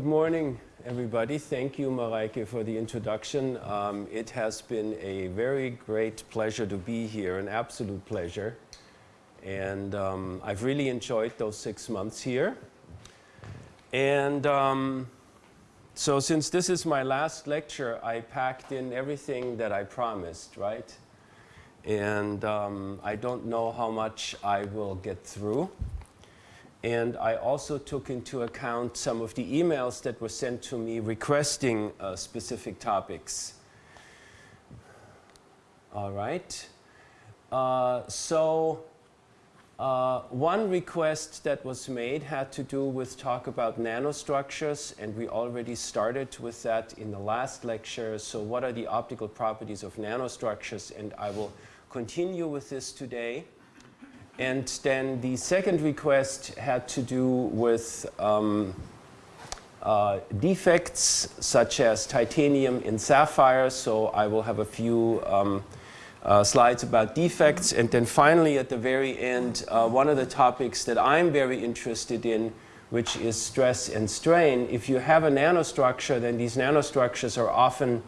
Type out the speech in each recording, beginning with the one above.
Good morning, everybody. Thank you, Mareike, for the introduction. Um, it has been a very great pleasure to be here, an absolute pleasure. And um, I've really enjoyed those six months here. And um, so since this is my last lecture, I packed in everything that I promised, right? And um, I don't know how much I will get through. And I also took into account some of the emails that were sent to me requesting uh, specific topics. All right. Uh, so uh, one request that was made had to do with talk about nanostructures, and we already started with that in the last lecture. So what are the optical properties of nanostructures? And I will continue with this today. And then the second request had to do with um, uh, defects such as titanium in sapphire. So I will have a few um, uh, slides about defects. And then finally at the very end, uh, one of the topics that I'm very interested in which is stress and strain. If you have a nanostructure, then these nanostructures are often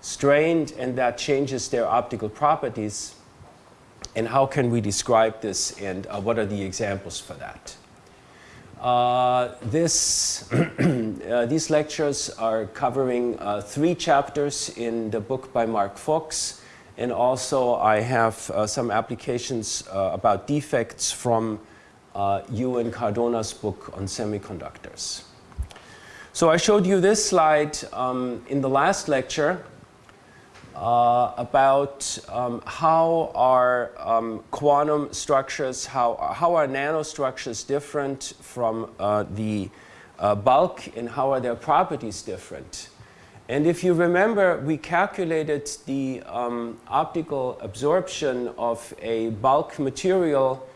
strained and that changes their optical properties and how can we describe this and uh, what are the examples for that. Uh, this, uh, these lectures are covering uh, three chapters in the book by Mark Fox and also I have uh, some applications uh, about defects from uh, Yu and Cardona's book on semiconductors. So I showed you this slide um, in the last lecture uh, about um, how are um, quantum structures, how, how are nanostructures different from uh, the uh, bulk and how are their properties different. And if you remember, we calculated the um, optical absorption of a bulk material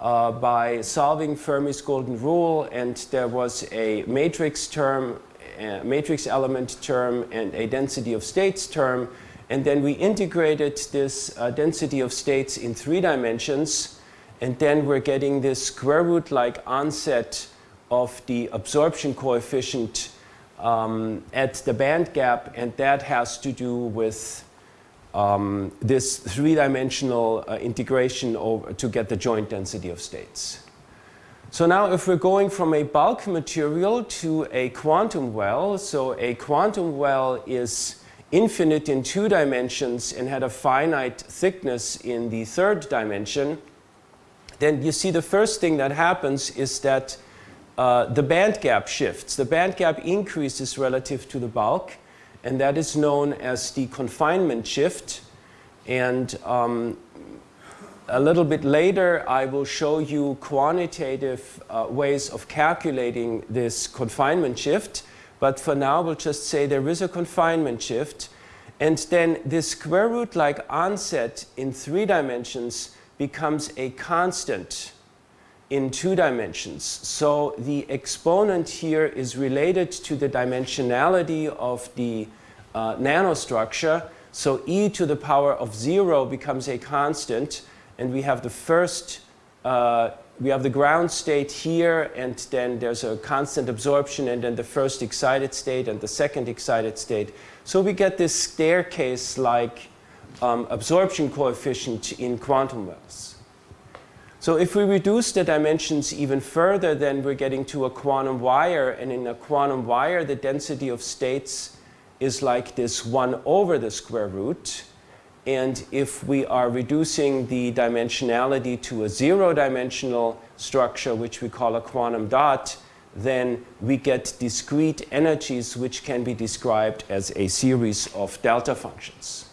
uh, by solving Fermi's golden rule and there was a matrix term, a matrix element term and a density of states term and then we integrated this uh, density of states in three dimensions. And then we're getting this square root-like onset of the absorption coefficient um, at the band gap. And that has to do with um, this three-dimensional uh, integration to get the joint density of states. So now if we're going from a bulk material to a quantum well, so a quantum well is infinite in two dimensions and had a finite thickness in the third dimension, then you see the first thing that happens is that uh, the band gap shifts. The band gap increases relative to the bulk, and that is known as the confinement shift. And um, a little bit later, I will show you quantitative uh, ways of calculating this confinement shift. But for now, we'll just say there is a confinement shift. And then this square root-like onset in three dimensions becomes a constant in two dimensions. So the exponent here is related to the dimensionality of the uh, nanostructure. So e to the power of 0 becomes a constant. And we have the first uh, we have the ground state here and then there's a constant absorption and then the first excited state and the second excited state. So we get this staircase-like um, absorption coefficient in quantum wells. So if we reduce the dimensions even further, then we're getting to a quantum wire. And in a quantum wire, the density of states is like this 1 over the square root. And if we are reducing the dimensionality to a zero-dimensional structure, which we call a quantum dot, then we get discrete energies which can be described as a series of delta functions.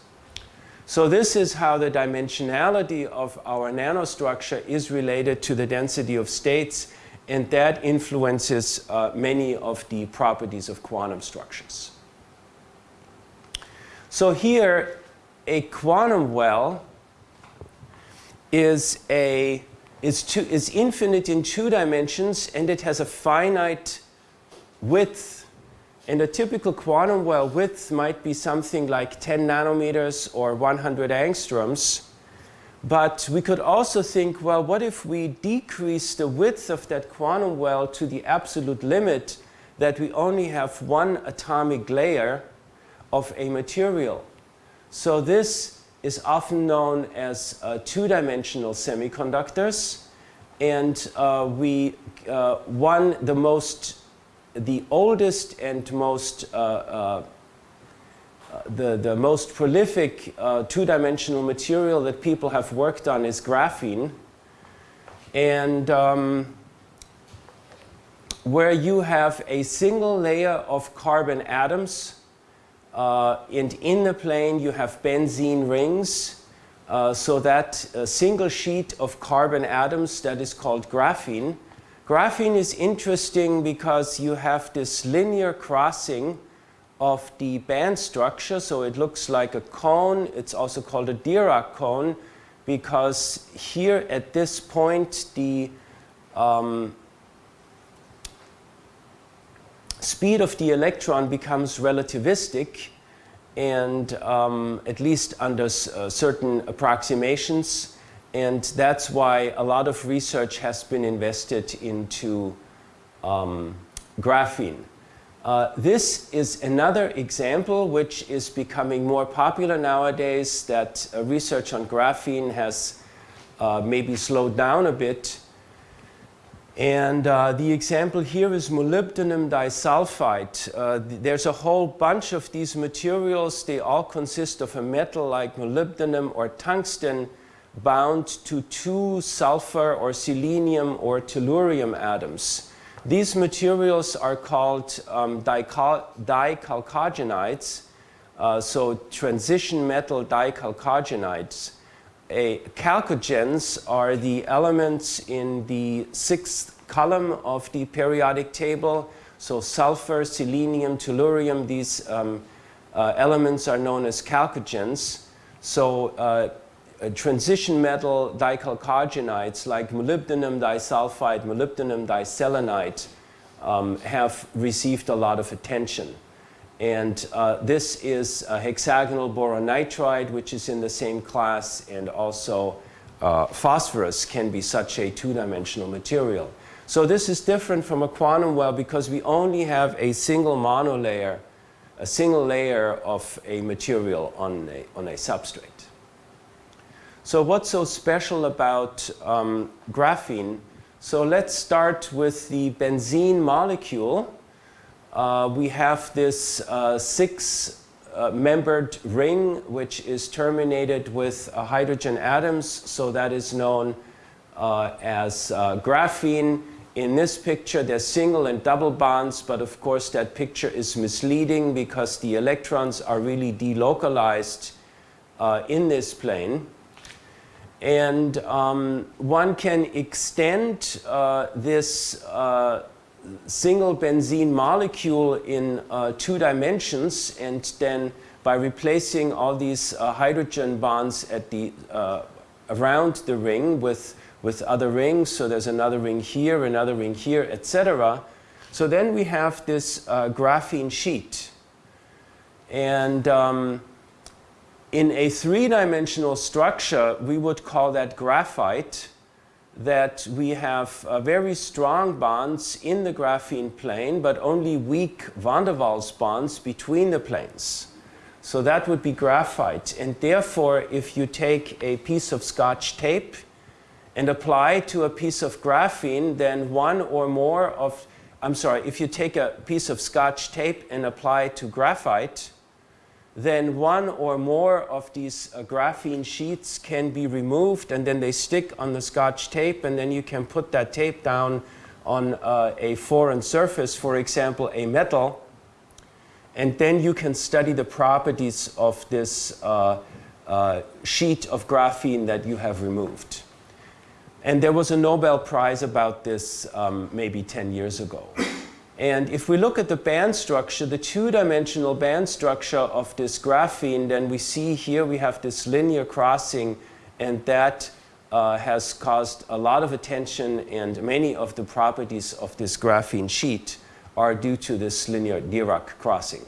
So this is how the dimensionality of our nanostructure is related to the density of states and that influences uh, many of the properties of quantum structures. So here a quantum well is a is, two, is infinite in two dimensions and it has a finite width. And a typical quantum well width might be something like 10 nanometers or 100 angstroms. But we could also think, well, what if we decrease the width of that quantum well to the absolute limit? that we only have one atomic layer of a material. So this is often known as uh, two-dimensional semiconductors. And uh, we, uh, one, the most, the oldest and most, uh, uh, the, the most prolific two-dimensional material that people have worked on is graphene. And um, where you have a single layer of carbon atoms uh, and in the plane you have benzene rings. Uh, so that a single sheet of carbon atoms that is called graphene. Graphene is interesting because you have this linear crossing of the band structure. So it looks like a cone. It's also called a Dirac cone because here at this point the um, speed of the electron becomes relativistic and um, at least under uh, certain approximations and that's why a lot of research has been invested into um, graphene. Uh, this is another example which is becoming more popular nowadays that uh, research on graphene has uh, maybe slowed down a bit and uh, the example here is molybdenum disulfide. Uh, th there's a whole bunch of these materials. They all consist of a metal like molybdenum or tungsten bound to two sulfur or selenium or tellurium atoms. These materials are called um, dichalcogenides, uh, so transition metal dichalcogenides a chalcogens are the elements in the sixth column of the periodic table. So sulfur, selenium, tellurium, these um, uh, elements are known as chalcogens. So uh, transition metal dichalcogenides like molybdenum disulfide, molybdenum diselenide um, have received a lot of attention. And uh, this is a hexagonal boron nitride, which is in the same class, and also uh, phosphorus can be such a two-dimensional material. So this is different from a quantum well because we only have a single monolayer, a single layer of a material on a, on a substrate. So what's so special about um, graphene? So let's start with the benzene molecule uh, we have this uh, six uh, membered ring which is terminated with uh, hydrogen atoms. So that is known uh, as uh, graphene. In this picture there's single and double bonds but of course that picture is misleading because the electrons are really delocalized in this plane. And um, one can extend this single benzene molecule in uh, two dimensions and then by replacing all these uh, hydrogen bonds at the uh, around the ring with with other rings. So there's another ring here another ring here etc so then we have this uh, graphene sheet. And um, in a three-dimensional structure we would call that graphite that we have uh, very strong bonds in the graphene plane, but only weak van der Waals bonds between the planes. So that would be graphite. And therefore, if you take a piece of scotch tape and apply to a piece of graphene, then one or more of, I'm sorry, if you take a piece of scotch tape and apply to graphite, then one or more of these uh, graphene sheets can be removed and then they stick on the scotch tape and then you can put that tape down on uh, a foreign surface, for example, a metal, and then you can study the properties of this uh, uh sheet of graphene that you have removed. And there was a Nobel Prize about this um, maybe 10 years ago. And if we look at the band structure, the two-dimensional band structure of this graphene, then we see here we have this linear crossing and that uh, has caused a lot of attention and many of the properties of this graphene sheet are due to this linear Dirac crossing.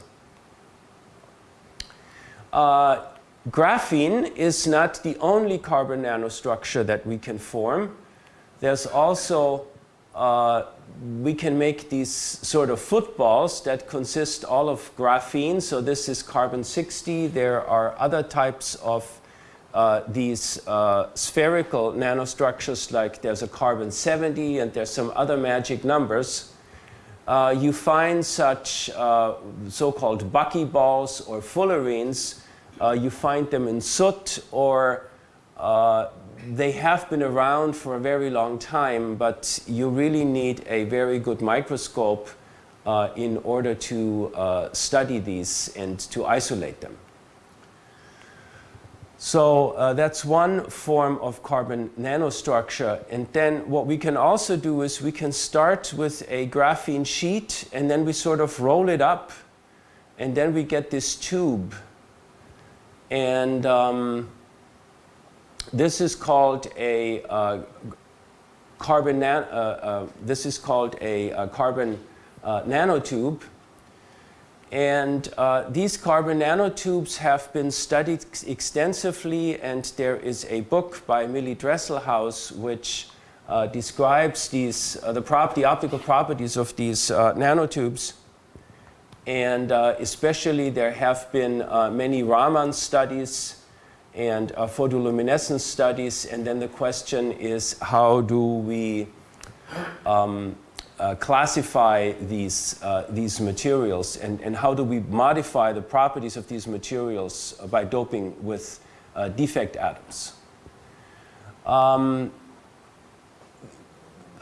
Uh, graphene is not the only carbon nanostructure that we can form. There's also uh, we can make these sort of footballs that consist all of graphene. So this is carbon 60. There are other types of uh, these uh, spherical nanostructures like there's a carbon 70 and there's some other magic numbers. Uh, you find such uh, so-called buckyballs or fullerenes. Uh, you find them in soot or uh, they have been around for a very long time, but you really need a very good microscope uh, in order to uh, study these and to isolate them. So uh, that's one form of carbon nanostructure. And then what we can also do is we can start with a graphene sheet and then we sort of roll it up and then we get this tube. And um, this is called a uh, carbon, uh, uh, this is called a, a carbon uh, nanotube. And uh, these carbon nanotubes have been studied extensively and there is a book by Millie Dresselhaus which uh, describes these, the property, optical properties of these nanotubes. And especially there have been many Raman studies and uh, photoluminescence studies. And then the question is, how do we um, uh, classify these, uh, these materials and, and how do we modify the properties of these materials by doping with uh, defect atoms? Um,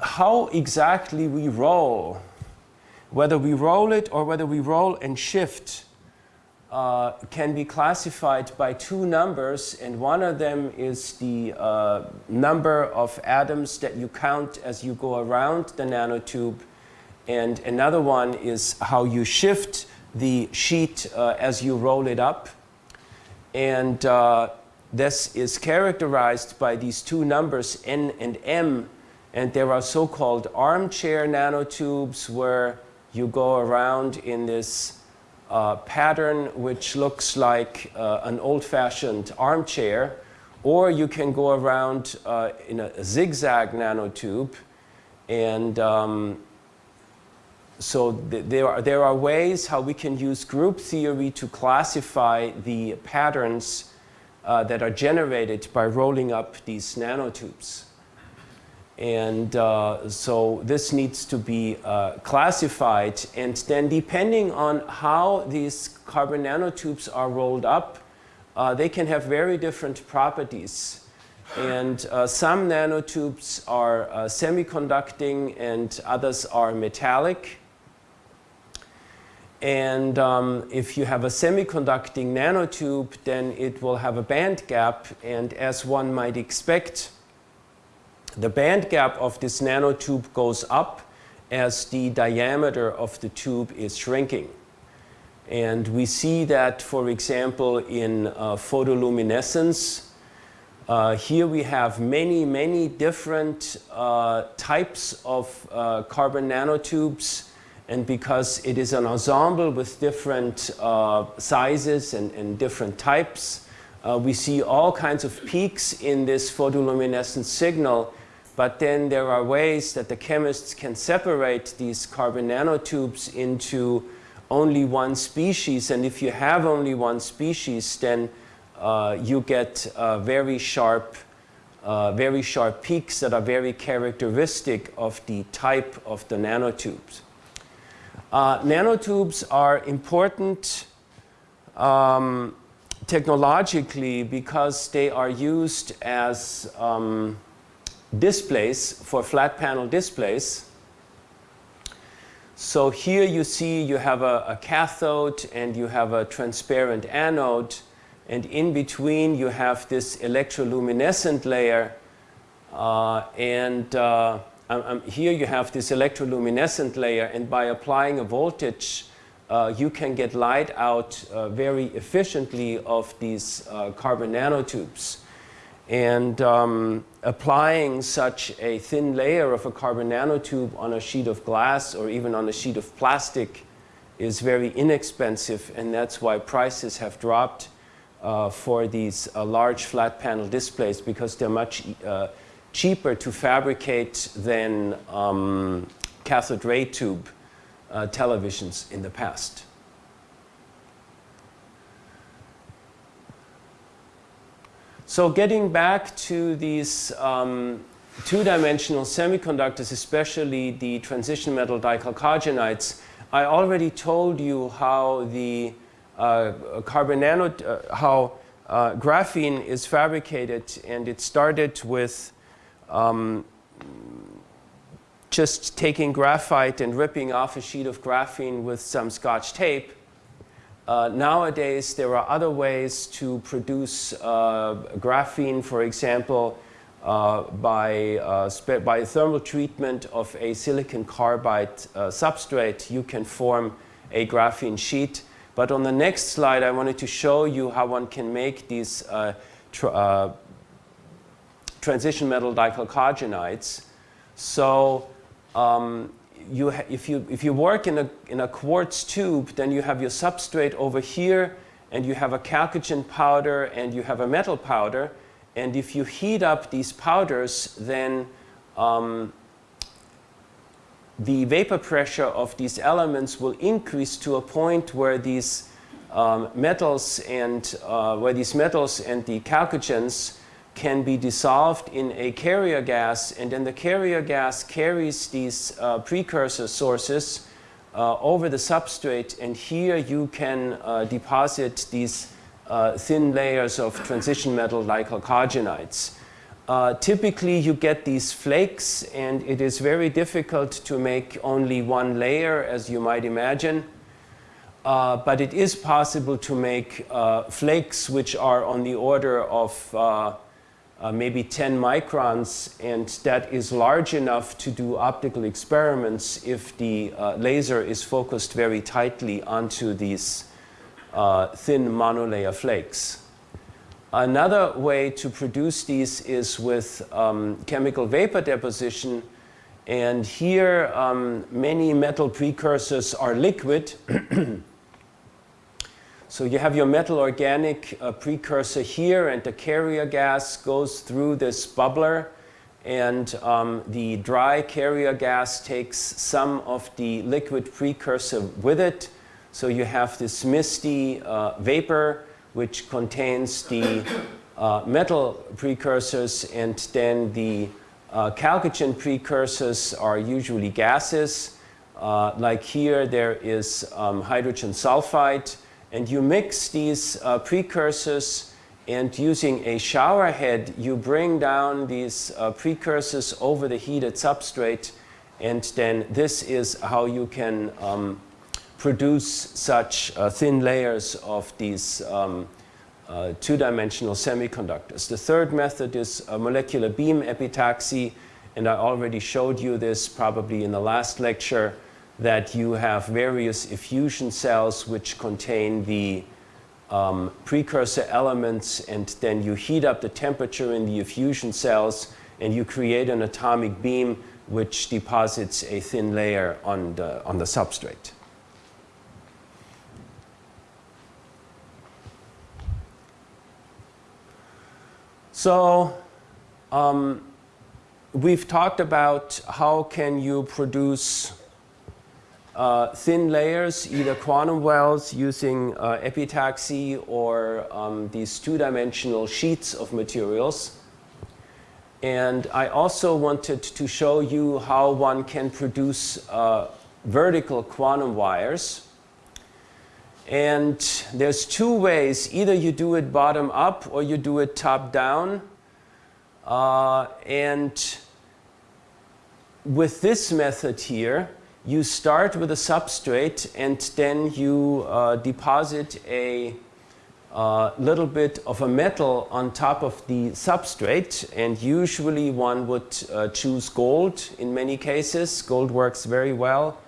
how exactly we roll, whether we roll it or whether we roll and shift uh, can be classified by two numbers and one of them is the uh, number of atoms that you count as you go around the nanotube and another one is how you shift the sheet uh, as you roll it up. And uh, this is characterized by these two numbers n and m and there are so-called armchair nanotubes where you go around in this uh, pattern which looks like uh, an old-fashioned armchair, or you can go around uh, in a zigzag nanotube. And um, so th there, are, there are ways how we can use group theory to classify the patterns uh, that are generated by rolling up these nanotubes. And uh, so this needs to be uh, classified. And then depending on how these carbon nanotubes are rolled up, uh, they can have very different properties. And uh, some nanotubes are uh, semiconducting and others are metallic. And um, if you have a semiconducting nanotube, then it will have a band gap. And as one might expect, the band gap of this nanotube goes up as the diameter of the tube is shrinking. And we see that, for example, in uh, photoluminescence. Uh, here we have many, many different uh, types of uh, carbon nanotubes. And because it is an ensemble with different uh, sizes and, and, different types, uh, we see all kinds of peaks in this photoluminescent signal but then there are ways that the chemists can separate these carbon nanotubes into only one species. And if you have only one species, then uh, you get uh, very sharp uh, very sharp peaks that are very characteristic of the type of the nanotubes. Uh, nanotubes are important um, technologically because they are used as um, displays for flat panel displays. So here you see you have a, a, cathode and you have a transparent anode and in between you have this electroluminescent layer uh, and uh, um, um, here you have this electroluminescent layer and by applying a voltage uh, you can get light out uh, very efficiently of these uh, carbon nanotubes. And um, applying such a thin layer of a carbon nanotube on a sheet of glass or even on a sheet of plastic is very inexpensive and that's why prices have dropped uh, for these uh, large flat panel displays because they're much uh, cheaper to fabricate than um, cathode ray tube uh, televisions in the past. So getting back to these um, two-dimensional semiconductors, especially the transition metal dichalcogenides, I already told you how the uh, carbon nano, uh, how uh, graphene is fabricated, and it started with um, just taking graphite and ripping off a sheet of graphene with some scotch tape. Uh, nowadays, there are other ways to produce uh, graphene, for example, uh, by, uh, by thermal treatment of a silicon carbide substrate, you can form a graphene sheet. But on the next slide, I wanted to show you how one can make these tr transition metal dichalcogenides. So um, you if, you, if you work in a, in a quartz tube, then you have your substrate over here, and you have a chalcogen powder, and you have a metal powder. And if you heat up these powders, then um, the vapor pressure of these elements will increase to a point where these um, metals and uh, where these metals and the chalcogens can be dissolved in a carrier gas and then the carrier gas carries these uh, precursor sources uh, over the substrate and here you can uh, deposit these uh, thin layers of transition metal like chalcogenides. Uh, typically you get these flakes and it is very difficult to make only one layer as you might imagine. Uh, but it is possible to make uh, flakes which are on the order of uh, uh, maybe 10 microns, and that is large enough to do optical experiments if the uh, laser is focused very tightly onto these uh, thin monolayer flakes. Another way to produce these is with um, chemical vapor deposition, and here um, many metal precursors are liquid. So you have your metal organic uh, precursor here and the carrier gas goes through this bubbler and um, the dry carrier gas takes some of the liquid precursor with it. So you have this misty uh, vapor which contains the uh, metal precursors and then the uh, chalcogen precursors are usually gases. Uh, like here there is um, hydrogen sulfide and you mix these uh, precursors and using a shower head, you bring down these uh, precursors over the heated substrate and then this is how you can um, produce such uh, thin layers of these um, uh, two-dimensional semiconductors. The third method is molecular beam epitaxy and I already showed you this probably in the last lecture that you have various effusion cells which contain the um, precursor elements and then you heat up the temperature in the effusion cells and you create an atomic beam which deposits a thin layer on the, on the substrate. So um, we've talked about how can you produce uh, thin layers, either quantum wells using uh, epitaxy or um, these two-dimensional sheets of materials. And I also wanted to show you how one can produce uh, vertical quantum wires. And there's two ways. Either you do it bottom up or you do it top down. Uh, and with this method here, you start with a substrate and then you uh, deposit a uh, little bit of a metal on top of the substrate and usually one would uh, choose gold in many cases. Gold works very well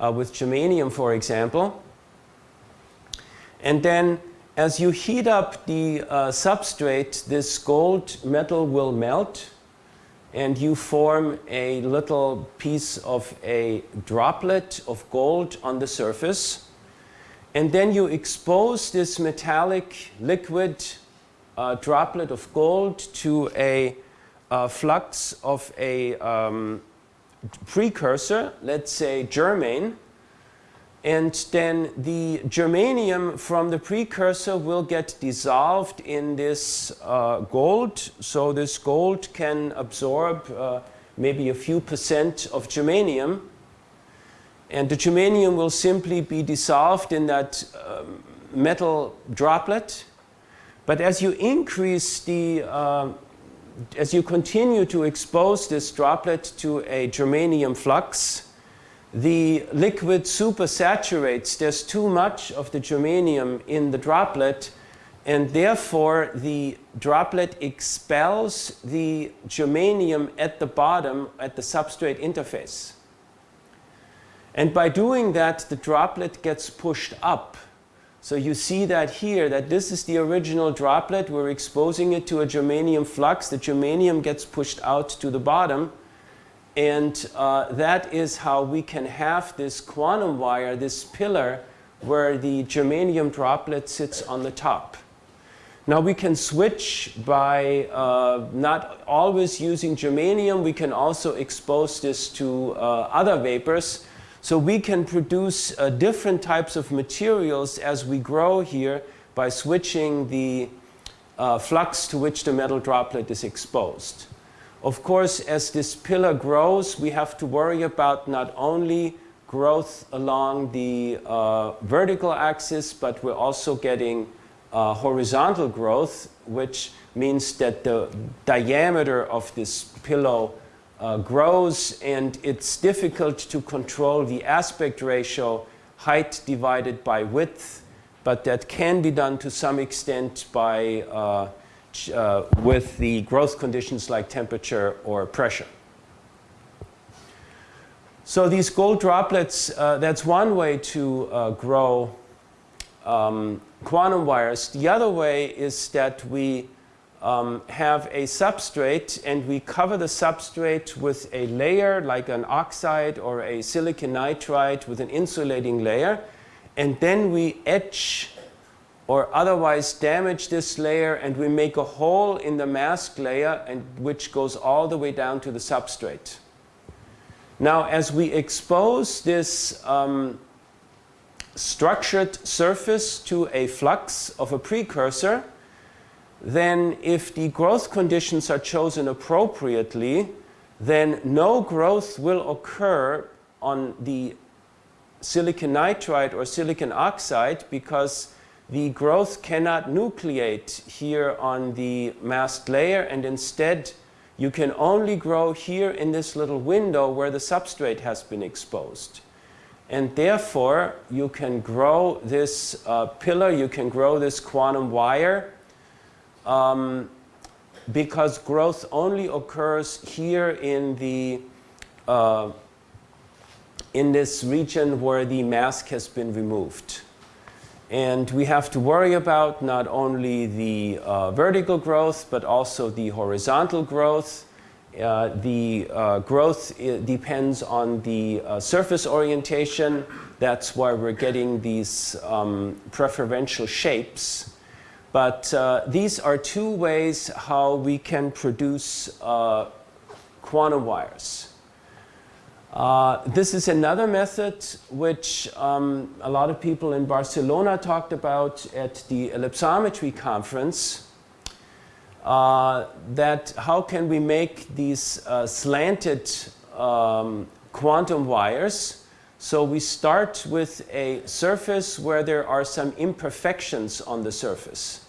uh, with germanium for example. And then as you heat up the uh, substrate this gold metal will melt and you form a little piece of a droplet of gold on the surface. And then you expose this metallic liquid uh, droplet of gold to a uh, flux of a um, precursor, let's say germane, and then the germanium from the precursor will get dissolved in this uh, gold. So this gold can absorb uh, maybe a few percent of germanium. And the germanium will simply be dissolved in that um, metal droplet. But as you increase the, uh, as you continue to expose this droplet to a germanium flux, the liquid supersaturates. There's too much of the germanium in the droplet and therefore the droplet expels the germanium at the bottom at the substrate interface. And by doing that, the droplet gets pushed up. So you see that here, that this is the original droplet. We're exposing it to a germanium flux. The germanium gets pushed out to the bottom. And uh, that is how we can have this quantum wire, this pillar, where the germanium droplet sits on the top. Now we can switch by uh, not always using germanium. We can also expose this to uh, other vapors. So we can produce uh, different types of materials as we grow here by switching the uh, flux to which the metal droplet is exposed. Of course, as this pillar grows, we have to worry about not only growth along the uh, vertical axis, but we're also getting uh, horizontal growth, which means that the diameter of this pillow uh, grows and it's difficult to control the aspect ratio height divided by width, but that can be done to some extent by uh, with the growth conditions like temperature or pressure. So these gold droplets, uh, that's one way to uh, grow um, quantum wires. The other way is that we um, have a substrate and we cover the substrate with a layer like an oxide or a silicon nitride with an insulating layer and then we etch or otherwise damage this layer and we make a hole in the mask layer and which goes all the way down to the substrate. Now as we expose this um, structured surface to a flux of a precursor, then if the growth conditions are chosen appropriately, then no growth will occur on the silicon nitride or silicon oxide because the growth cannot nucleate here on the masked layer and instead you can only grow here in this little window where the substrate has been exposed. And therefore, you can grow this uh, pillar, you can grow this quantum wire um, because growth only occurs here in the uh, in this region where the mask has been removed. And we have to worry about not only the uh, vertical growth, but also the horizontal growth. Uh, the uh, growth depends on the uh, surface orientation. That's why we're getting these um, preferential shapes. But uh, these are two ways how we can produce uh, quantum wires. Uh, this is another method which um, a lot of people in Barcelona talked about at the ellipsometry conference. Uh, that how can we make these uh, slanted um, quantum wires. So we start with a surface where there are some imperfections on the surface.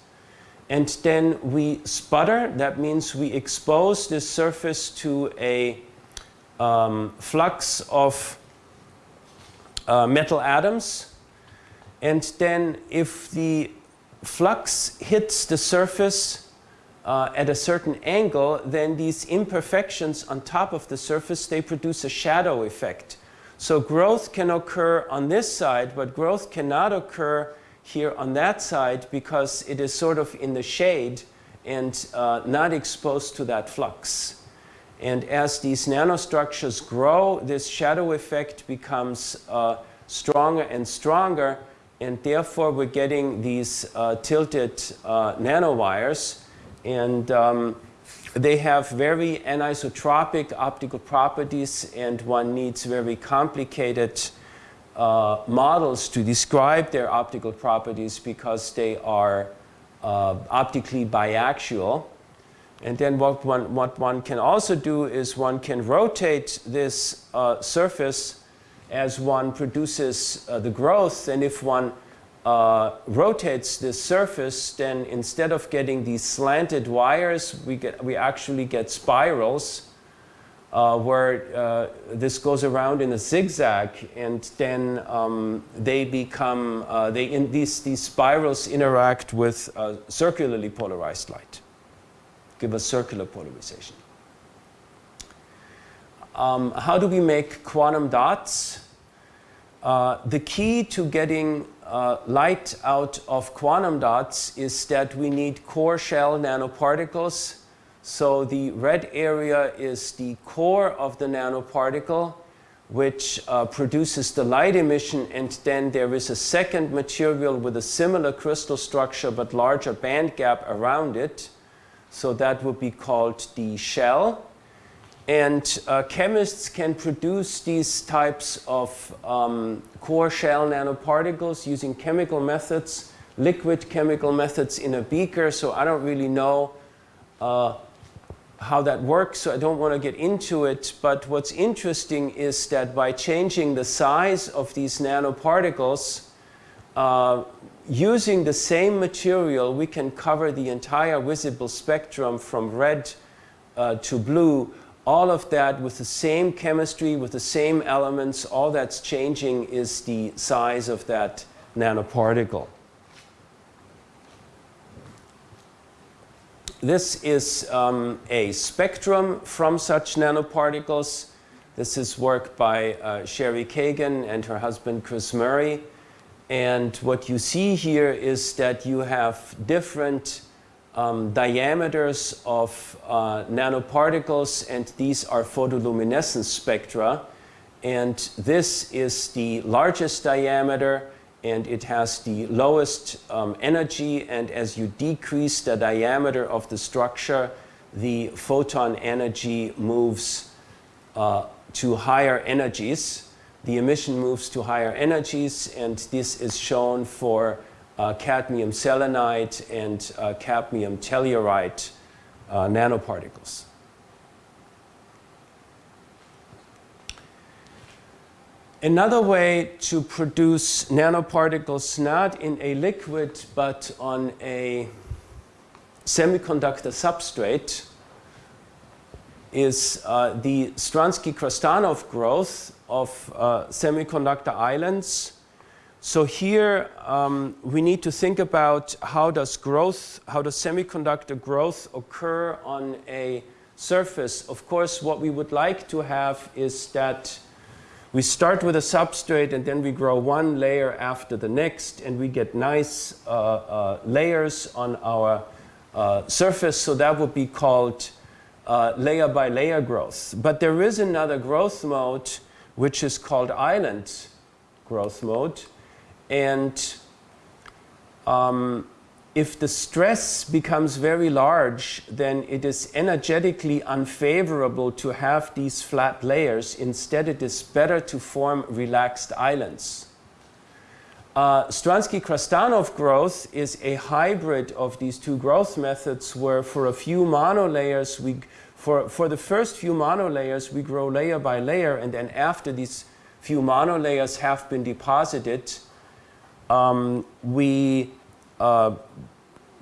And then we sputter, that means we expose this surface to a um, flux of uh, metal atoms. And then if the flux hits the surface uh, at a certain angle, then these imperfections on top of the surface, they produce a shadow effect. So growth can occur on this side, but growth cannot occur here on that side because it is sort of in the shade and uh, not exposed to that flux. And as these nanostructures grow, this shadow effect becomes uh, stronger and stronger. And therefore, we're getting these uh, tilted uh, nanowires. And um, they have very anisotropic optical properties and one needs very complicated uh, models to describe their optical properties because they are uh, optically biaxial. And then what one, what one can also do is one can rotate this uh, surface as one produces uh, the growth. And if one uh, rotates this surface, then instead of getting these slanted wires, we, get, we actually get spirals uh, where uh, this goes around in a zigzag and then um, they become, uh, they in these, these spirals interact with circularly polarized light, give a circular polarization. Um, how do we make quantum dots? Uh, the key to getting uh, light out of quantum dots is that we need core shell nanoparticles. So the red area is the core of the nanoparticle which uh, produces the light emission and then there is a second material with a similar crystal structure but larger band gap around it. So that would be called the shell. And uh, chemists can produce these types of um, core shell nanoparticles using chemical methods, liquid chemical methods in a beaker. So I don't really know uh, how that works, so I don't want to get into it. But what's interesting is that by changing the size of these nanoparticles, uh, using the same material, we can cover the entire visible spectrum from red uh, to blue all of that with the same chemistry, with the same elements, all that's changing is the size of that nanoparticle. This is um, a spectrum from such nanoparticles. This is work by uh, Cherie Kagan and her husband Chris Murray. And what you see here is that you have different um, diameters of uh, nanoparticles and these are photoluminescence spectra and this is the largest diameter and it has the lowest um, energy and as you decrease the diameter of the structure the photon energy moves uh, to higher energies. The emission moves to higher energies and this is shown for uh, cadmium selenide and uh, cadmium telluride uh, nanoparticles. Another way to produce nanoparticles not in a liquid but on a semiconductor substrate is uh, the Stranski-Krastanov growth of uh, semiconductor islands so here um, we need to think about how does growth, how does semiconductor growth occur on a surface. Of course, what we would like to have is that we start with a substrate and then we grow one layer after the next and we get nice uh, uh, layers on our uh, surface. So that would be called uh, layer by layer growth. But there is another growth mode which is called island growth mode. And um, if the stress becomes very large, then it is energetically unfavorable to have these flat layers. Instead, it is better to form relaxed islands. Uh, Stranski-Krastanov growth is a hybrid of these two growth methods where for a few monolayers, we, for, for the first few monolayers, we grow layer by layer and then after these few monolayers have been deposited, um, we, uh,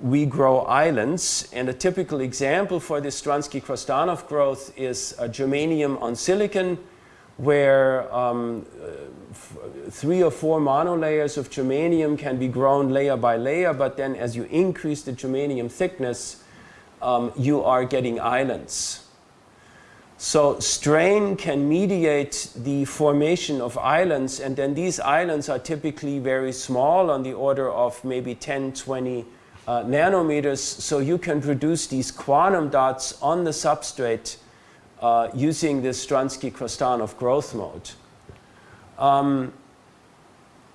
we grow islands. And a typical example for this Stranski-Krastanov growth is germanium on silicon, where um, three or four monolayers of germanium can be grown layer by layer, but then as you increase the germanium thickness, um, you are getting islands. So strain can mediate the formation of islands and then these islands are typically very small on the order of maybe 10, 20 uh, nanometers. So you can produce these quantum dots on the substrate uh, using this Stranski-Krastanov growth mode. Um,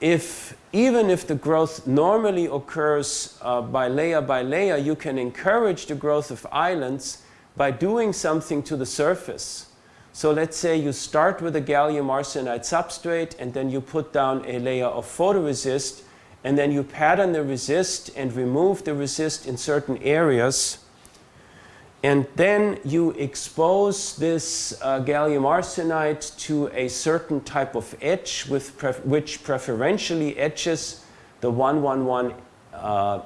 if, even if the growth normally occurs uh, by layer by layer, you can encourage the growth of islands by doing something to the surface. So let's say you start with a gallium arsenide substrate and then you put down a layer of photoresist and then you pattern the resist and remove the resist in certain areas and then you expose this uh, gallium arsenide to a certain type of etch with pref which preferentially etches the 111 uh,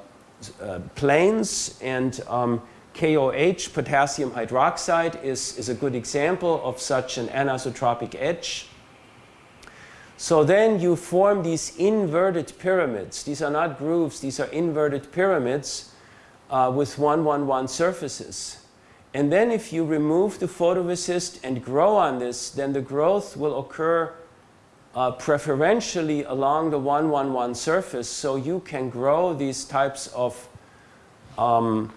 uh, planes and um, KOH, potassium hydroxide, is, is a good example of such an anisotropic etch. So then you form these inverted pyramids. These are not grooves, these are inverted pyramids uh, with 111 surfaces. And then if you remove the photoresist and grow on this, then the growth will occur uh, preferentially along the 111 surface. So you can grow these types of um,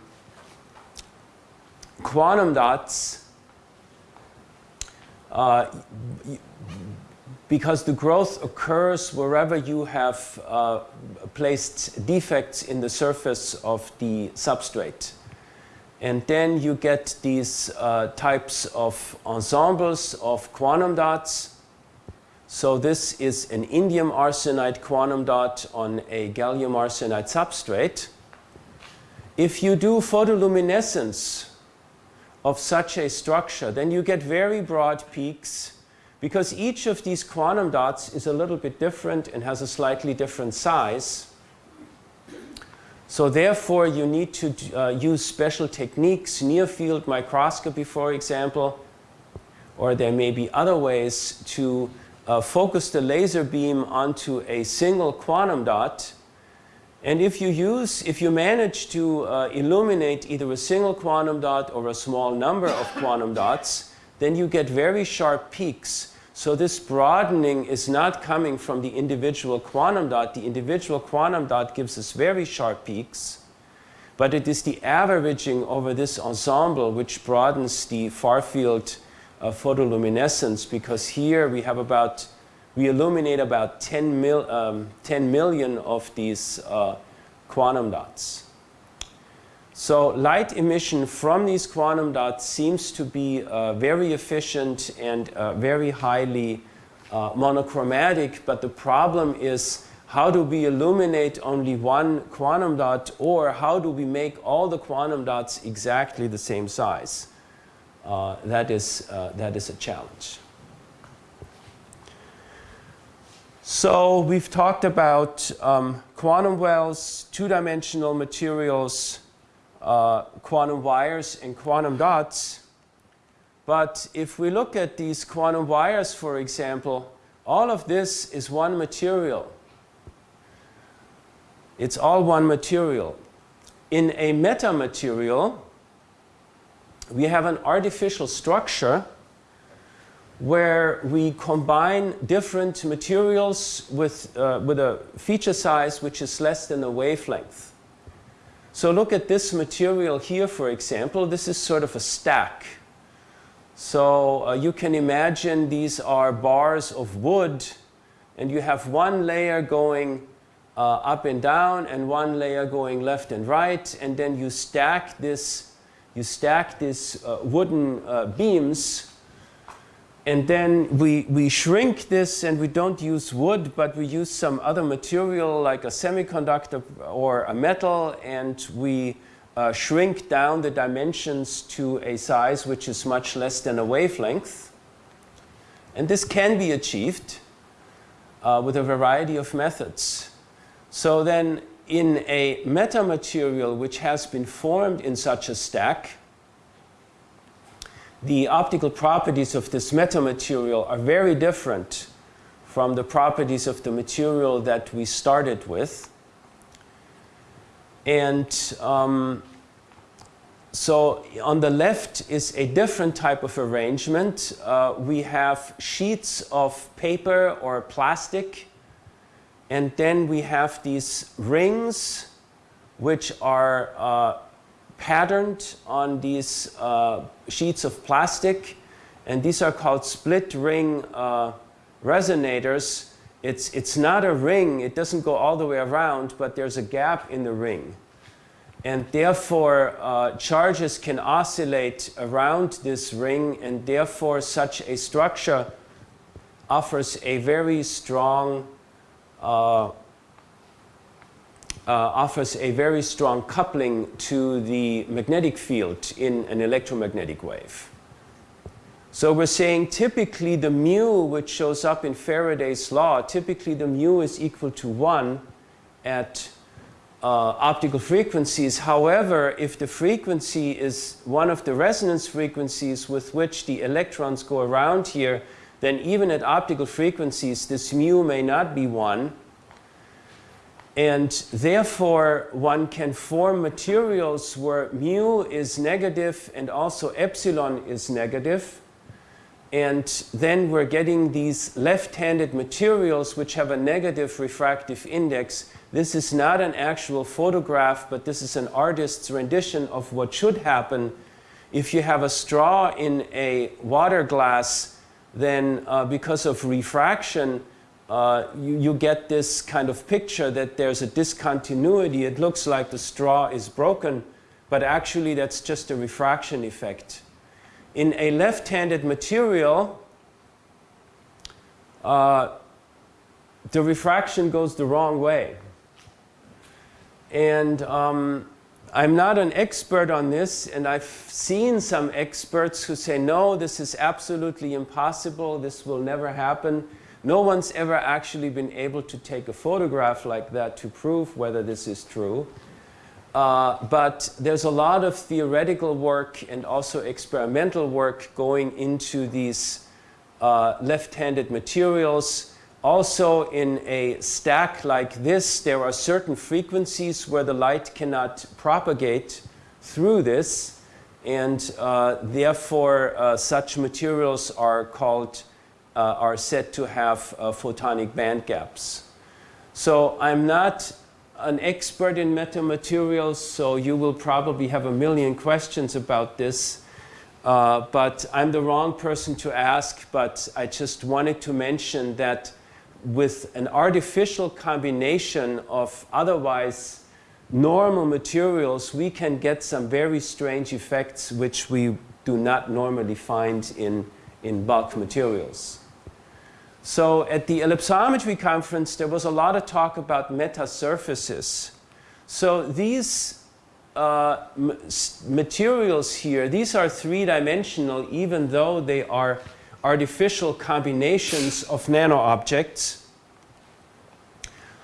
quantum dots uh, because the growth occurs wherever you have uh, placed defects in the surface of the substrate. And then you get these uh, types of ensembles of quantum dots. So this is an indium arsenide quantum dot on a gallium arsenide substrate. If you do photoluminescence of such a structure, then you get very broad peaks because each of these quantum dots is a little bit different and has a slightly different size. So therefore, you need to uh, use special techniques, near field microscopy, for example, or there may be other ways to uh, focus the laser beam onto a single quantum dot. And if you use, if you manage to uh, illuminate either a single quantum dot or a small number of quantum dots, then you get very sharp peaks. So this broadening is not coming from the individual quantum dot. The individual quantum dot gives us very sharp peaks, but it is the averaging over this ensemble which broadens the far field uh, photoluminescence because here we have about, we illuminate about 10, mil, um, 10 million of these uh, quantum dots. So light emission from these quantum dots seems to be uh, very efficient and uh, very highly uh, monochromatic, but the problem is how do we illuminate only one quantum dot or how do we make all the quantum dots exactly the same size? Uh, that, is, uh, that is a challenge. So we've talked about um, quantum wells, two-dimensional materials, uh, quantum wires and quantum dots. But if we look at these quantum wires, for example, all of this is one material. It's all one material. In a metamaterial, we have an artificial structure where we combine different materials with, uh, with a feature size which is less than a wavelength. So look at this material here, for example. This is sort of a stack. So uh, you can imagine these are bars of wood and you have one layer going uh, up and down and one layer going left and right and then you stack this you stack these uh, wooden uh, beams and then we, we shrink this and we don't use wood, but we use some other material like a semiconductor or a metal and we uh, shrink down the dimensions to a size which is much less than a wavelength. And this can be achieved uh, with a variety of methods. So then in a metamaterial which has been formed in such a stack, the optical properties of this metamaterial are very different from the properties of the material that we started with. And um, so on the left is a different type of arrangement. Uh, we have sheets of paper or plastic and then we have these rings which are uh, patterned on these uh, sheets of plastic and these are called split ring uh, resonators. It's, it's not a ring, it doesn't go all the way around, but there's a gap in the ring. And therefore, uh, charges can oscillate around this ring, and therefore, such a structure offers a very strong uh, offers a very strong coupling to the magnetic field in an electromagnetic wave. So we're saying typically the mu which shows up in Faraday's law, typically the mu is equal to 1 at uh, optical frequencies. However, if the frequency is one of the resonance frequencies with which the electrons go around here, then even at optical frequencies, this mu may not be 1. And therefore, one can form materials where mu is negative and also epsilon is negative. And then we're getting these left-handed materials which have a negative refractive index. This is not an actual photograph, but this is an artist's rendition of what should happen if you have a straw in a water glass, then uh, because of refraction, uh, you, you, get this kind of picture that there's a discontinuity. It looks like the straw is broken, but actually that's just a refraction effect. In a left-handed material, uh, the refraction goes the wrong way. And um, I'm not an expert on this, and I've seen some experts who say, no, this is absolutely impossible, this will never happen. No one's ever actually been able to take a photograph like that to prove whether this is true. Uh, but there's a lot of theoretical work and also experimental work going into these uh, left-handed materials. Also in a stack like this, there are certain frequencies where the light cannot propagate through this. And uh, therefore, uh, such materials are called are said to have uh, photonic band gaps. So I'm not an expert in metamaterials, so you will probably have a million questions about this. Uh, but I'm the wrong person to ask, but I just wanted to mention that with an artificial combination of otherwise normal materials, we can get some very strange effects which we do not normally find in, in bulk materials. So at the ellipsometry conference, there was a lot of talk about metasurfaces. So these uh, materials here, these are three-dimensional even though they are artificial combinations of nano-objects.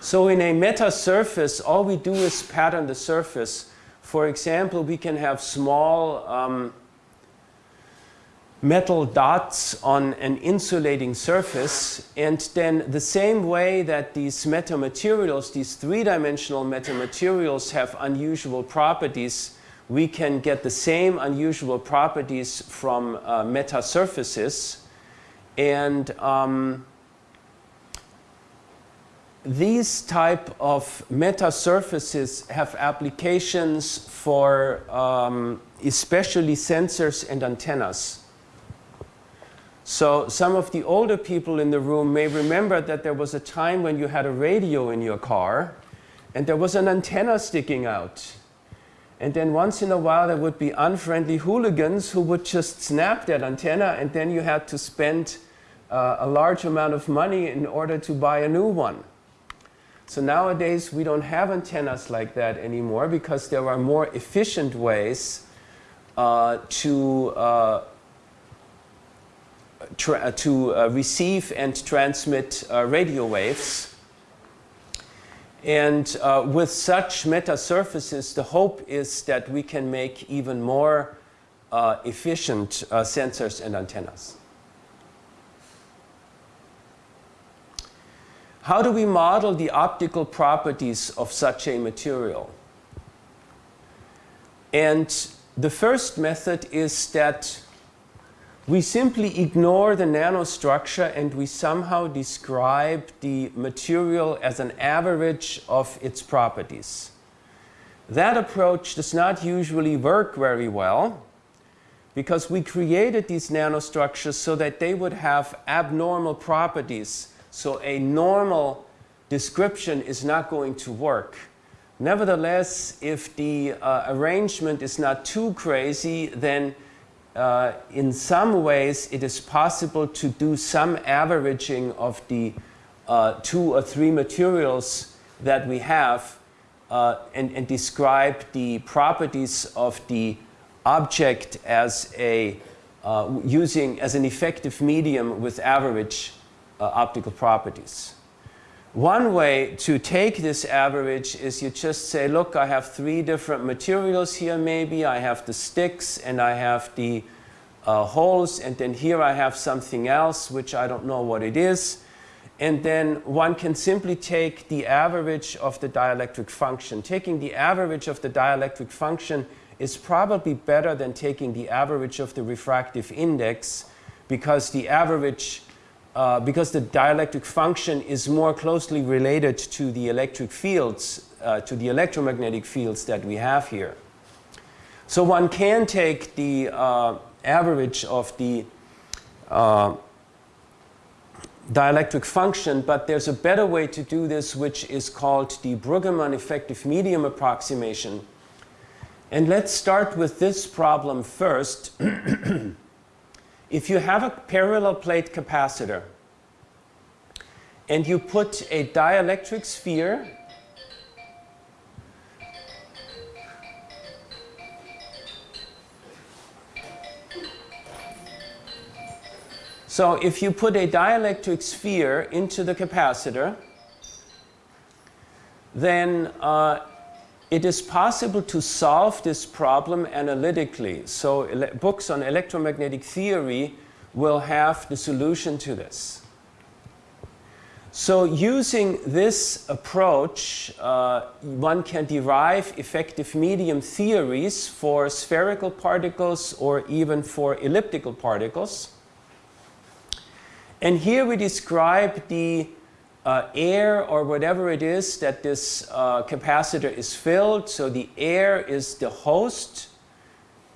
So in a metasurface, all we do is pattern the surface. For example, we can have small um, metal dots on an insulating surface and then the same way that these metamaterials, these three-dimensional metamaterials have unusual properties, we can get the same unusual properties from uh, metasurfaces and um, these type of metasurfaces have applications for um, especially sensors and antennas. So some of the older people in the room may remember that there was a time when you had a radio in your car and there was an antenna sticking out. And then once in a while there would be unfriendly hooligans who would just snap that antenna and then you had to spend uh, a large amount of money in order to buy a new one. So nowadays we don't have antennas like that anymore because there are more efficient ways uh, to uh, to uh, receive and transmit uh, radio waves. And uh, with such metasurfaces, the hope is that we can make even more uh, efficient uh, sensors and antennas. How do we model the optical properties of such a material? And the first method is that we simply ignore the nanostructure and we somehow describe the material as an average of its properties. That approach does not usually work very well because we created these nanostructures so that they would have abnormal properties. So a normal description is not going to work. Nevertheless, if the uh, arrangement is not too crazy, then uh, in some ways it is possible to do some averaging of the uh, two or three materials that we have uh, and, and, describe the properties of the object as a uh, using as an effective medium with average uh, optical properties. One way to take this average is you just say, look, I have three different materials here maybe. I have the sticks and I have the uh, holes and then here I have something else which I don't know what it is. And then one can simply take the average of the dielectric function. Taking the average of the dielectric function is probably better than taking the average of the refractive index because the average uh, because the dielectric function is more closely related to the electric fields, uh, to the electromagnetic fields that we have here. So one can take the uh, average of the uh, dielectric function, but there's a better way to do this which is called the Bruggeman effective medium approximation. And let's start with this problem first. If you have a parallel plate capacitor and you put a dielectric sphere So if you put a dielectric sphere into the capacitor, then uh, it is possible to solve this problem analytically. So books on electromagnetic theory will have the solution to this. So using this approach, uh, one can derive effective medium theories for spherical particles or even for elliptical particles. And here we describe the uh, air or whatever it is that this uh, capacitor is filled. So the air is the host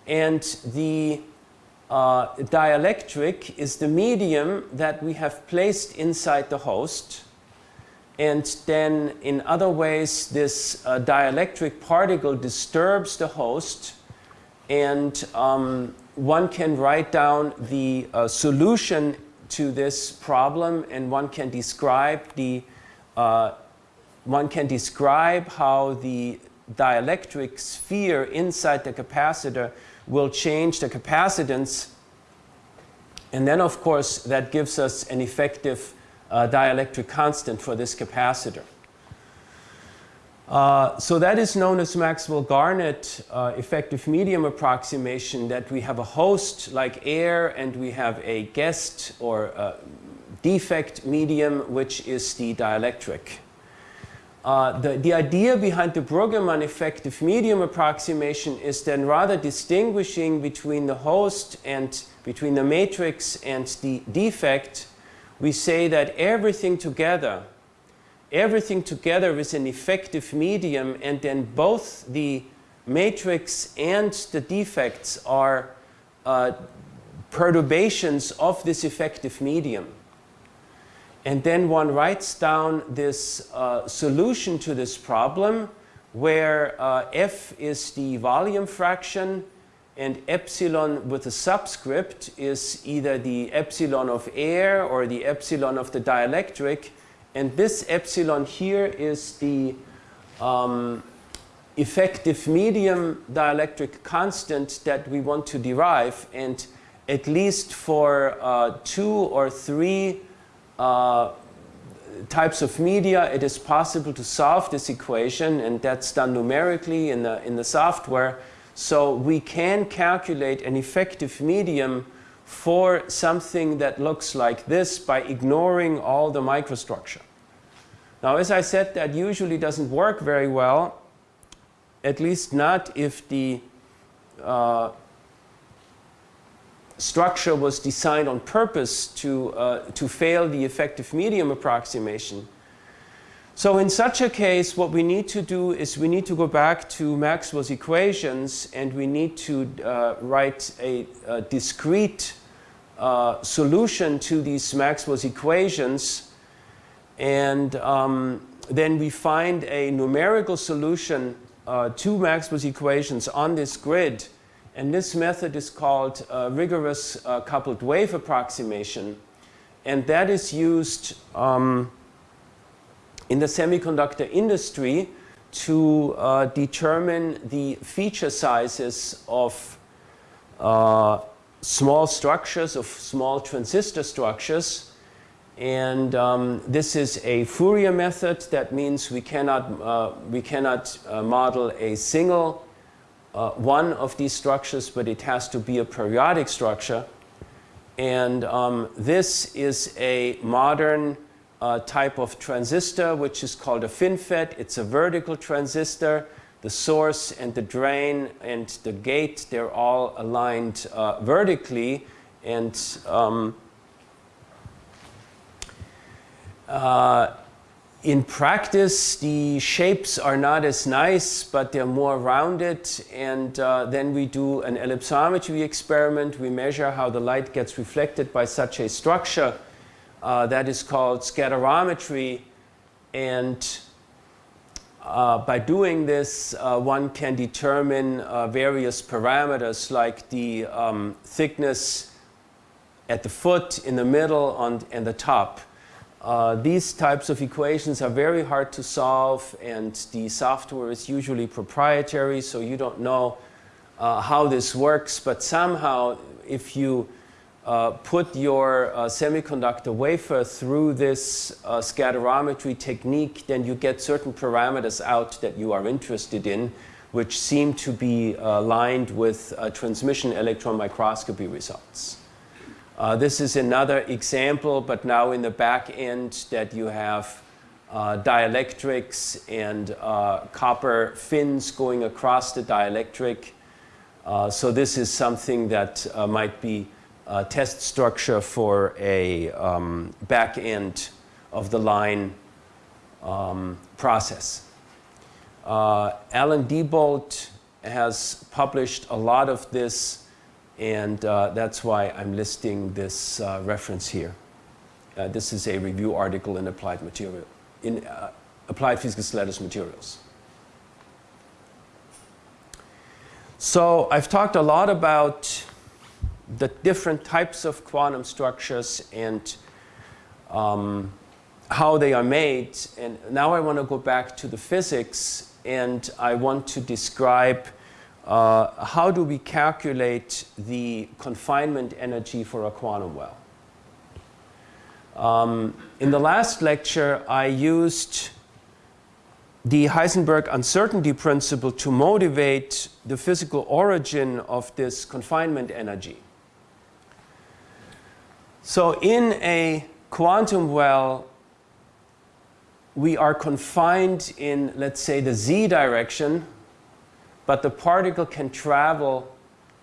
and the uh, dielectric is the medium that we have placed inside the host. And then in other ways this uh, dielectric particle disturbs the host and um, one can write down the uh, solution to this problem and one can describe the uh, one can describe how the dielectric sphere inside the capacitor will change the capacitance and then of course that gives us an effective uh, dielectric constant for this capacitor. Uh, so that is known as Maxwell-Garnett uh, effective medium approximation that we have a host like air and we have a guest or a defect medium which is the dielectric. Uh, the, the idea behind the Bruggeman effective medium approximation is then rather distinguishing between the host and between the matrix and the defect, we say that everything together everything together is an effective medium and then both the matrix and the defects are uh, perturbations of this effective medium. And then one writes down this uh, solution to this problem where uh, f is the volume fraction and epsilon with a subscript is either the epsilon of air or the epsilon of the dielectric and this epsilon here is the um, effective medium dielectric constant that we want to derive. And at least for uh, two or three uh, types of media, it is possible to solve this equation. And that's done numerically in the, in the software. So we can calculate an effective medium for something that looks like this by ignoring all the microstructure. Now, as I said, that usually doesn't work very well, at least not if the uh, structure was designed on purpose to, uh, to fail the effective medium approximation. So in such a case, what we need to do is we need to go back to Maxwell's equations and we need to uh, write a, a discrete uh, solution to these Maxwell's equations and um, then we find a numerical solution uh, to Maxwell's equations on this grid. And this method is called uh, rigorous uh, coupled wave approximation. And that is used um, in the semiconductor industry to uh, determine the feature sizes of uh, small structures, of small transistor structures. And um, this is a Fourier method. That means we cannot, uh, we cannot uh, model a single uh, one of these structures, but it has to be a periodic structure. And um, this is a modern uh, type of transistor, which is called a FinFET. It's a vertical transistor. The source and the drain and the gate, they're all aligned uh, vertically. And um, uh, in practice, the shapes are not as nice, but they're more rounded. And uh, then we do an ellipsometry experiment. We measure how the light gets reflected by such a structure. Uh, that is called scatterometry. And uh, by doing this, uh, one can determine uh, various parameters like the um, thickness at the foot, in the middle, on, and the top. Uh, these types of equations are very hard to solve and the software is usually proprietary so you don't know uh, how this works but somehow if you uh, put your uh, semiconductor wafer through this uh, scatterometry technique then you get certain parameters out that you are interested in which seem to be aligned with transmission electron microscopy results. Uh, this is another example, but now in the back end that you have uh, dielectrics and uh, copper fins going across the dielectric. Uh, so this is something that uh, might be a test structure for a um, back end of the line um, process. Uh, Alan Diebold has published a lot of this and uh, that's why I'm listing this uh, reference here. Uh, this is a review article in Applied Material, in uh, Applied Physics Letters Materials. So I've talked a lot about the different types of quantum structures and um, how they are made. And now I want to go back to the physics and I want to describe uh, how do we calculate the confinement energy for a quantum well? Um, in the last lecture, I used the Heisenberg uncertainty principle to motivate the physical origin of this confinement energy. So in a quantum well, we are confined in, let's say, the z direction but the particle can travel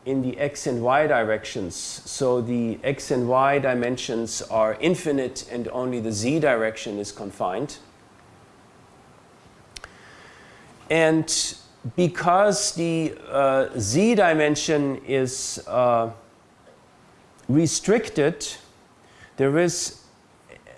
in the x and y directions. So the x and y dimensions are infinite and only the z direction is confined. And because the uh, z dimension is uh, restricted, there is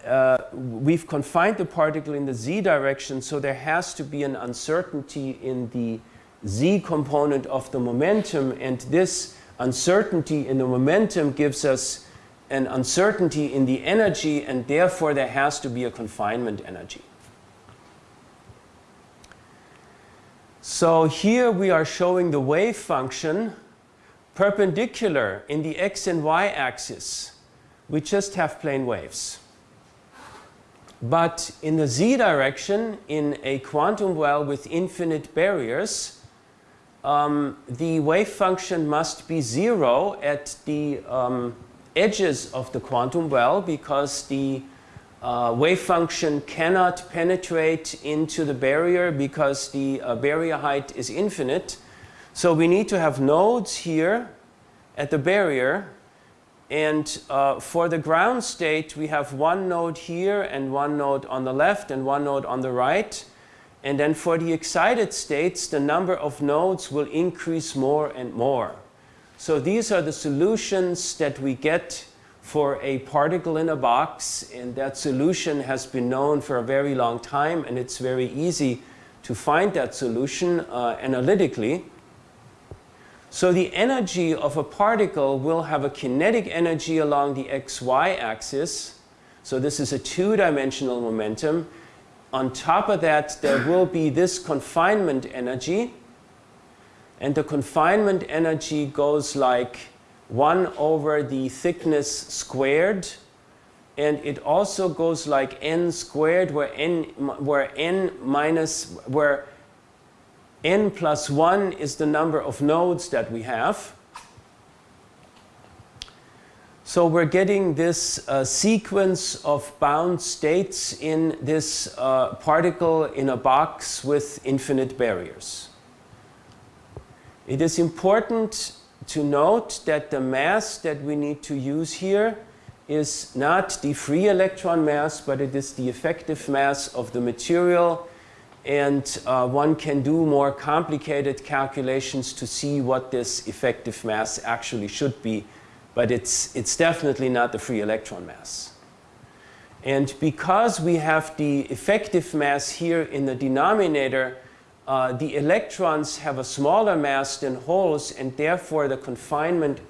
uh, we've confined the particle in the z direction, so there has to be an uncertainty in the z component of the momentum and this uncertainty in the momentum gives us an uncertainty in the energy and therefore there has to be a confinement energy. So here we are showing the wave function perpendicular in the x and y axis. We just have plane waves. But in the z direction, in a quantum well with infinite barriers, um, the wave function must be zero at the um, edges of the quantum well because the uh, wave function cannot penetrate into the barrier because the uh, barrier height is infinite. So we need to have nodes here at the barrier and uh, for the ground state we have one node here and one node on the left and one node on the right and then for the excited states, the number of nodes will increase more and more. So these are the solutions that we get for a particle in a box, and that solution has been known for a very long time, and it's very easy to find that solution uh, analytically. So the energy of a particle will have a kinetic energy along the xy axis. So this is a two-dimensional momentum. On top of that, there will be this confinement energy. And the confinement energy goes like 1 over the thickness squared. And it also goes like n squared, where n, where n minus, where n plus 1 is the number of nodes that we have. So we're getting this uh, sequence of bound states in this uh, particle in a box with infinite barriers. It is important to note that the mass that we need to use here is not the free electron mass, but it is the effective mass of the material. And uh, one can do more complicated calculations to see what this effective mass actually should be. But it's, it's definitely not the free electron mass. And because we have the effective mass here in the denominator, uh, the electrons have a smaller mass than holes and therefore the confinement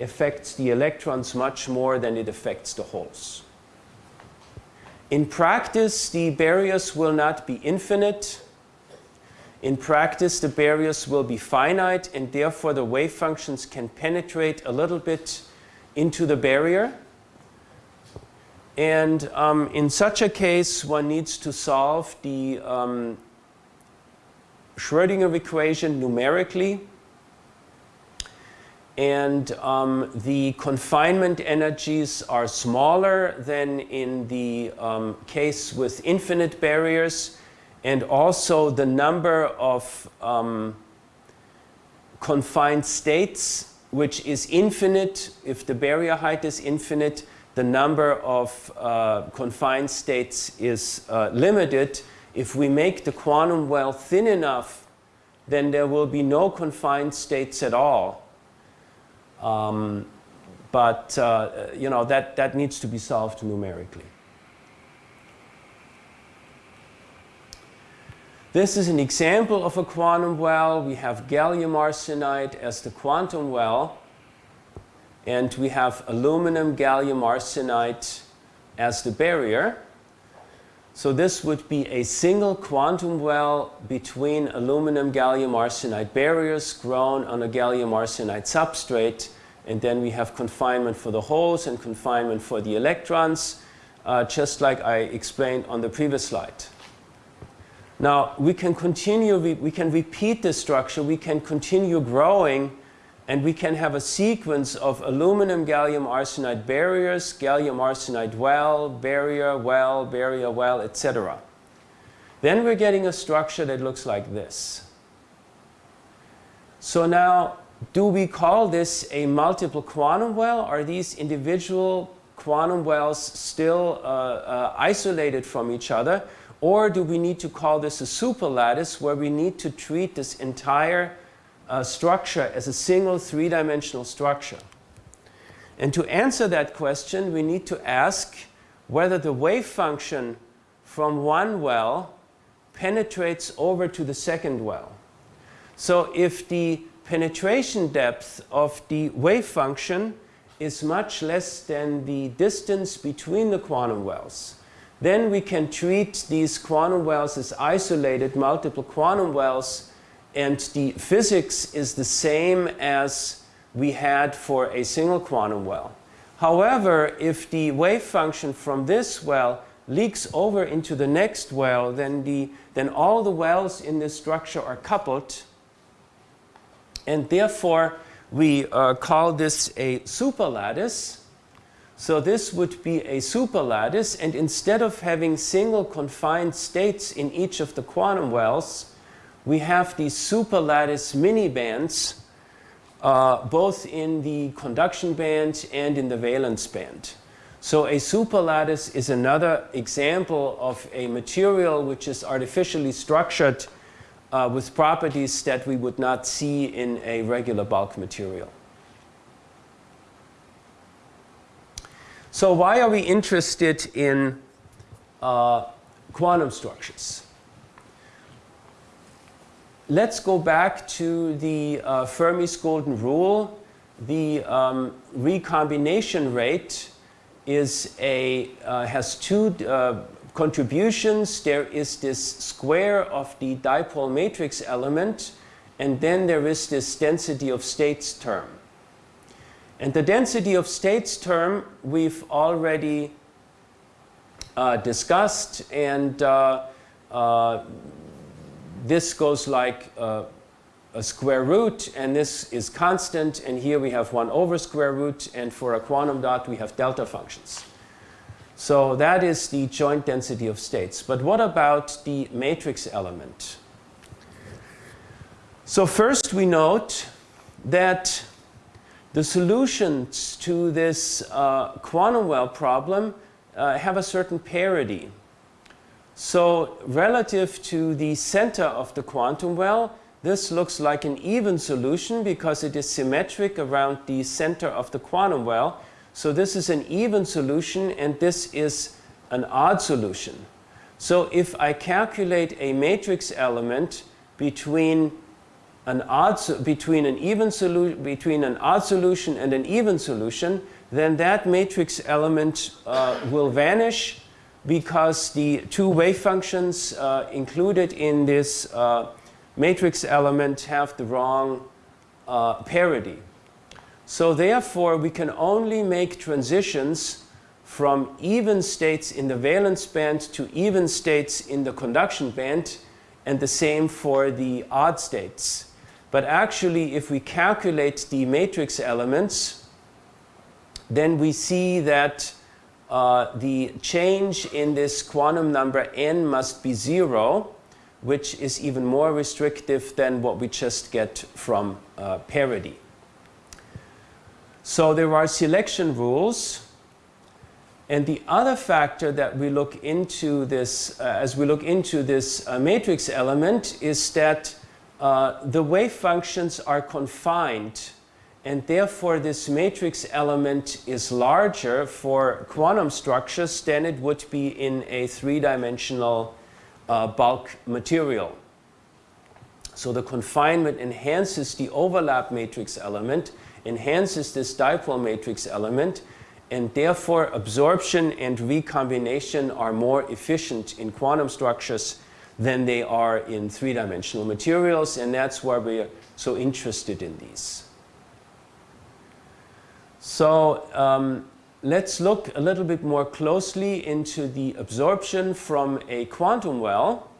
affects the electrons much more than it affects the holes. In practice, the barriers will not be infinite. In practice, the barriers will be finite and therefore the wave functions can penetrate a little bit into the barrier. And um, in such a case, one needs to solve the um, Schrodinger equation numerically. And um, the confinement energies are smaller than in the um, case with infinite barriers. And also the number of um, confined states, which is infinite. If the barrier height is infinite, the number of uh, confined states is uh, limited. If we make the quantum well thin enough, then there will be no confined states at all. Um, but uh, you know that, that needs to be solved numerically. This is an example of a quantum well. We have gallium arsenide as the quantum well. And we have aluminum gallium arsenide as the barrier. So this would be a single quantum well between aluminum gallium arsenide barriers grown on a gallium arsenide substrate. And then we have confinement for the holes and confinement for the electrons, uh, just like I explained on the previous slide. Now, we can continue, we, we can repeat this structure, we can continue growing and we can have a sequence of aluminum gallium arsenide barriers, gallium arsenide well, barrier, well, barrier, well, etc. Then we're getting a structure that looks like this. So now, do we call this a multiple quantum well? Are these individual quantum wells still uh, uh, isolated from each other? Or do we need to call this a superlattice where we need to treat this entire structure as a single three-dimensional structure. And to answer that question, we need to ask whether the wave function from one well penetrates over to the second well. So if the penetration depth of the wave function is much less than the distance between the quantum wells, then we can treat these quantum wells as isolated multiple quantum wells and the physics is the same as we had for a single quantum well. However, if the wave function from this well leaks over into the next well, then, the, then all the wells in this structure are coupled. And therefore, we uh, call this a superlattice. So this would be a superlattice. And instead of having single confined states in each of the quantum wells, we have these superlattice mini bands, uh, both in the conduction band and in the valence band. So a superlattice is another example of a material which is artificially structured uh, with properties that we would not see in a regular bulk material. So why are we interested in uh, quantum structures? Let's go back to the uh, Fermi's golden rule. The um, recombination rate is a, uh, has two uh, contributions. There is this square of the dipole matrix element, and then there is this density of states term. And the density of states term we've already uh, discussed, and uh, uh, this goes like uh, a square root, and this is constant, and here we have 1 over square root, and for a quantum dot we have delta functions. So that is the joint density of states. But what about the matrix element? So first we note that the solutions to this uh, quantum well problem uh, have a certain parity. So relative to the center of the quantum well, this looks like an even solution because it is symmetric around the center of the quantum well. So this is an even solution and this is an odd solution. So if I calculate a matrix element between an odd between an even solution between an odd solution and an even solution, then that matrix element uh, will vanish because the two wave functions uh, included in this uh, matrix element have the wrong uh, parity. So therefore, we can only make transitions from even states in the valence band to even states in the conduction band, and the same for the odd states. But actually, if we calculate the matrix elements, then we see that uh, the change in this quantum number n must be zero, which is even more restrictive than what we just get from uh, parity. So there are selection rules. And the other factor that we look into this, uh, as we look into this uh, matrix element, is that uh, the wave functions are confined and therefore this matrix element is larger for quantum structures than it would be in a three-dimensional uh, bulk material. So the confinement enhances the overlap matrix element, enhances this dipole matrix element, and therefore absorption and recombination are more efficient in quantum structures than they are in three-dimensional materials, and that's why we're so interested in these. So um, let's look a little bit more closely into the absorption from a quantum well.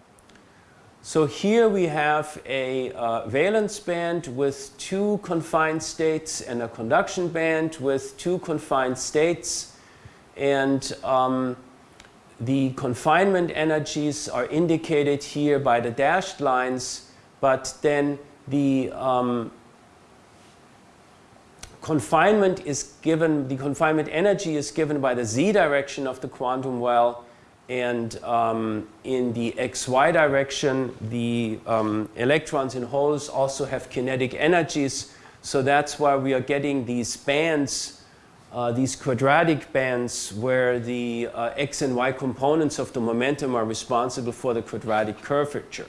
So here we have a uh, valence band with two confined states and a conduction band with two confined states. And um, the confinement energies are indicated here by the dashed lines, but then the um, confinement is given, the confinement energy is given by the z direction of the quantum well and um, in the xy direction the um, electrons and holes also have kinetic energies so that's why we are getting these bands uh, these quadratic bands where the uh, x and y components of the momentum are responsible for the quadratic curvature.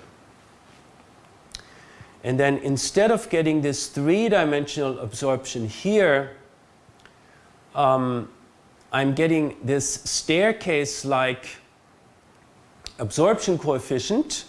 And then instead of getting this three-dimensional absorption here, um, I'm getting this staircase-like absorption coefficient.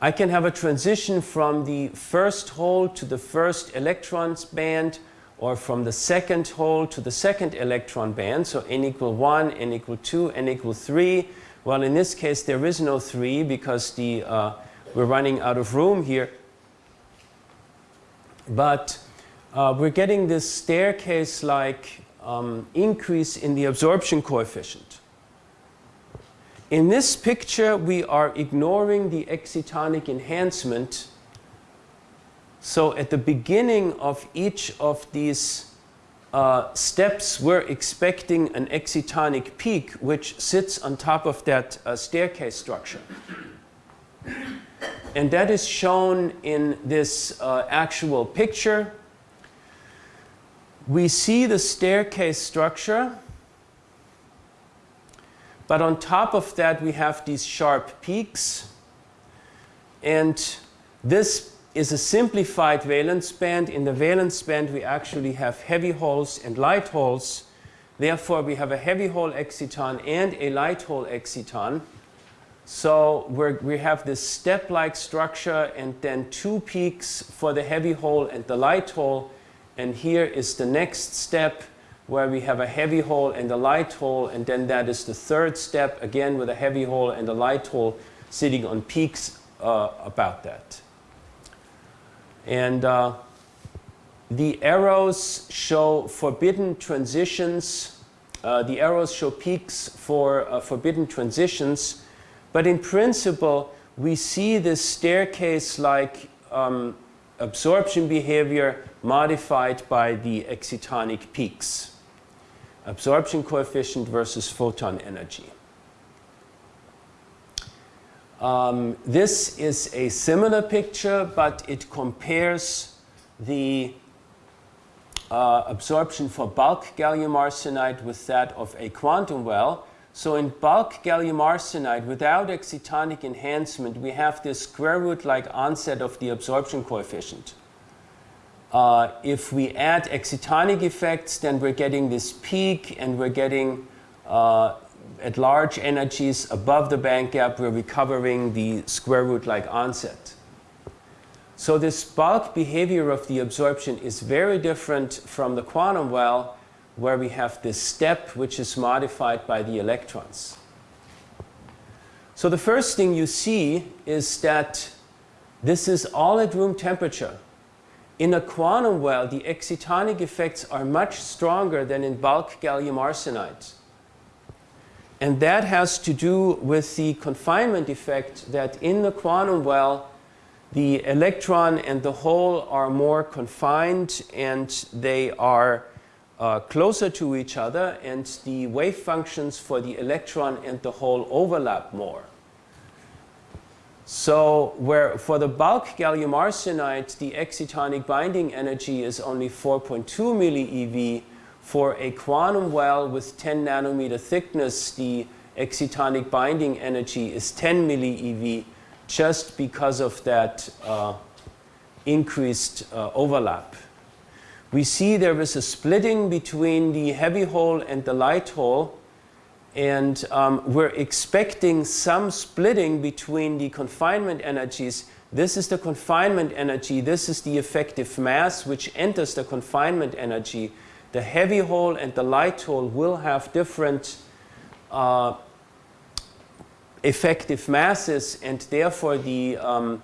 I can have a transition from the first hole to the first electrons band or from the second hole to the second electron band. So n equal 1, n equal 2, n equal 3. Well, in this case, there is no 3 because the, uh, we're running out of room here. But uh, we're getting this staircase-like um, increase in the absorption coefficient. In this picture, we are ignoring the excitonic enhancement. So at the beginning of each of these uh, steps, we're expecting an excitonic peak, which sits on top of that uh, staircase structure. And that is shown in this uh, actual picture. We see the staircase structure But on top of that, we have these sharp peaks. And this is a simplified valence band. In the valence band, we actually have heavy holes and light holes. Therefore, we have a heavy hole exciton and a light hole exciton. So we have this step-like structure and then two peaks for the heavy hole and the light hole. And here is the next step where we have a heavy hole and a light hole. And then that is the third step, again with a heavy hole and a light hole sitting on peaks uh, about that. And uh, the arrows show forbidden transitions. Uh, the arrows show peaks for uh, forbidden transitions. But in principle, we see this staircase-like um, absorption behavior modified by the excitonic peaks. Absorption coefficient versus photon energy. Um, this is a similar picture, but it compares the uh, absorption for bulk gallium arsenide with that of a quantum well. So in bulk gallium arsenide, without excitonic enhancement, we have this square root-like onset of the absorption coefficient. Uh, if we add excitonic effects, then we're getting this peak and we're getting uh, at large energies above the band gap, we're recovering the square root-like onset. So this bulk behavior of the absorption is very different from the quantum well, where we have this step which is modified by the electrons. So the first thing you see is that this is all at room temperature. In a quantum well, the excitonic effects are much stronger than in bulk gallium arsenide. And that has to do with the confinement effect that in the quantum well, the electron and the hole are more confined and they are uh, closer to each other and the wave functions for the electron and the hole overlap more. So where for the bulk gallium arsenide, the excitonic binding energy is only 4.2 millieV, for a quantum well with 10 nanometer thickness, the excitonic binding energy is 10 millieV just because of that uh, increased uh, overlap. We see there is a splitting between the heavy hole and the light hole and um, we're expecting some splitting between the confinement energies. This is the confinement energy, this is the effective mass which enters the confinement energy the heavy hole and the light hole will have different uh, effective masses and therefore the um,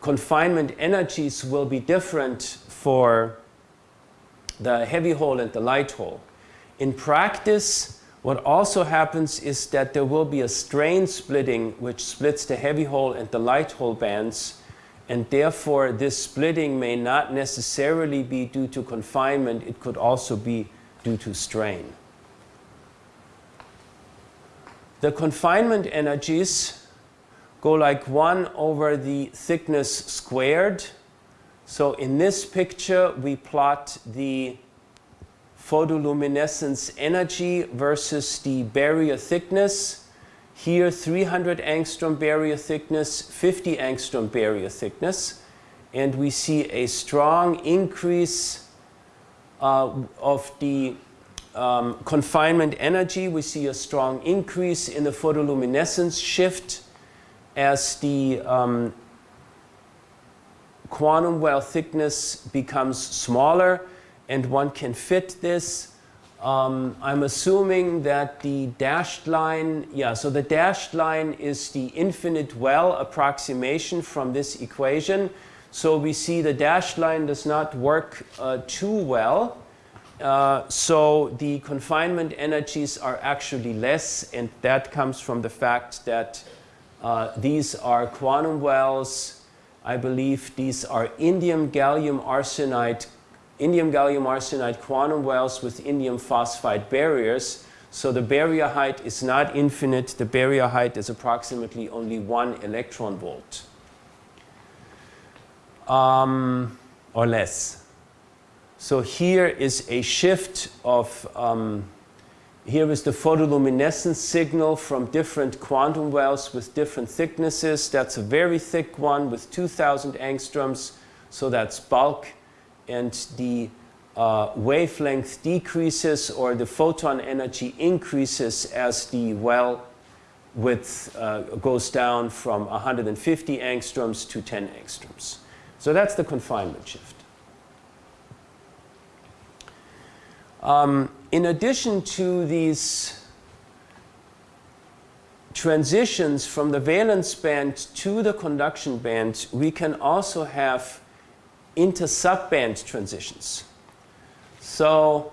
confinement energies will be different for the heavy hole and the light hole. In practice, what also happens is that there will be a strain splitting which splits the heavy hole and the light hole bands and therefore this splitting may not necessarily be due to confinement, it could also be due to strain. The confinement energies go like 1 over the thickness squared. So in this picture we plot the photoluminescence energy versus the barrier thickness here 300 angstrom barrier thickness, 50 angstrom barrier thickness. And we see a strong increase uh, of the um, confinement energy. We see a strong increase in the photoluminescence shift as the um, quantum well thickness becomes smaller and one can fit this um, I'm assuming that the dashed line, yeah, so the dashed line is the infinite well approximation from this equation. So we see the dashed line does not work uh, too well. Uh, so the confinement energies are actually less and that comes from the fact that uh, these are quantum wells. I believe these are indium gallium arsenide indium gallium arsenide quantum wells with indium phosphide barriers. So the barrier height is not infinite. The barrier height is approximately only one electron volt um, or less. So here is a shift of um, here is the photoluminescence signal from different quantum wells with different thicknesses. That's a very thick one with 2000 angstroms, so that's bulk. And the uh, wavelength decreases or the photon energy increases as the well width uh, goes down from 150 angstroms to 10 angstroms. So that's the confinement shift. Um, in addition to these transitions from the valence band to the conduction band, we can also have inter-subband transitions. So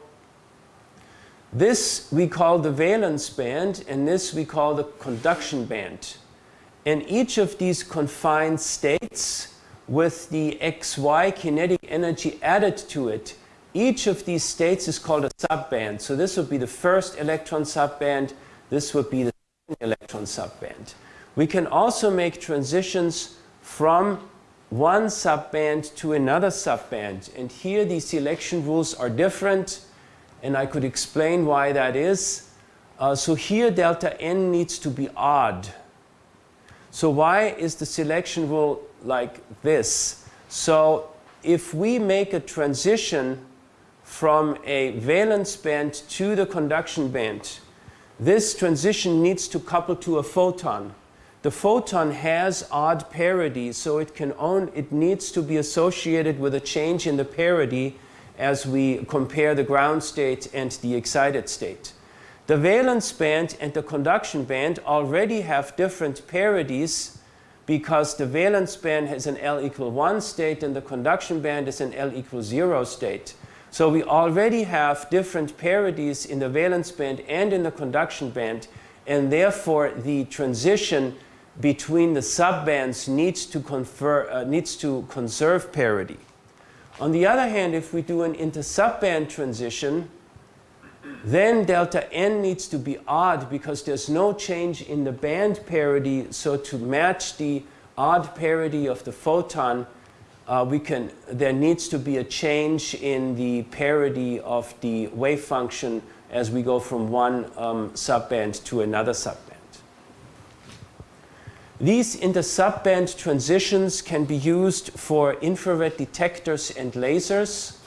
this we call the valence band, and this we call the conduction band. And each of these confined states with the xy kinetic energy added to it each of these states is called a subband. So this would be the first electron subband. This would be the second electron subband. We can also make transitions from one subband to another subband. And here the selection rules are different. And I could explain why that is. Uh, so here delta n needs to be odd. So why is the selection rule like this? So if we make a transition from a valence band to the conduction band, this transition needs to couple to a photon. The photon has odd parity, so it can own, it needs to be associated with a change in the parity as we compare the ground state and the excited state. The valence band and the conduction band already have different parities because the valence band has an L equal 1 state and the conduction band is an L equal 0 state. So we already have different parities in the valence band and in the conduction band, and therefore the transition between the subbands needs to, confer, uh, needs to conserve parity. On the other hand, if we do an inter-subband transition, then delta n needs to be odd because there's no change in the band parity. So to match the odd parity of the photon, uh, we can, there needs to be a change in the parity of the wave function as we go from one um, subband to another subband. These inter-subband transitions can be used for infrared detectors and lasers.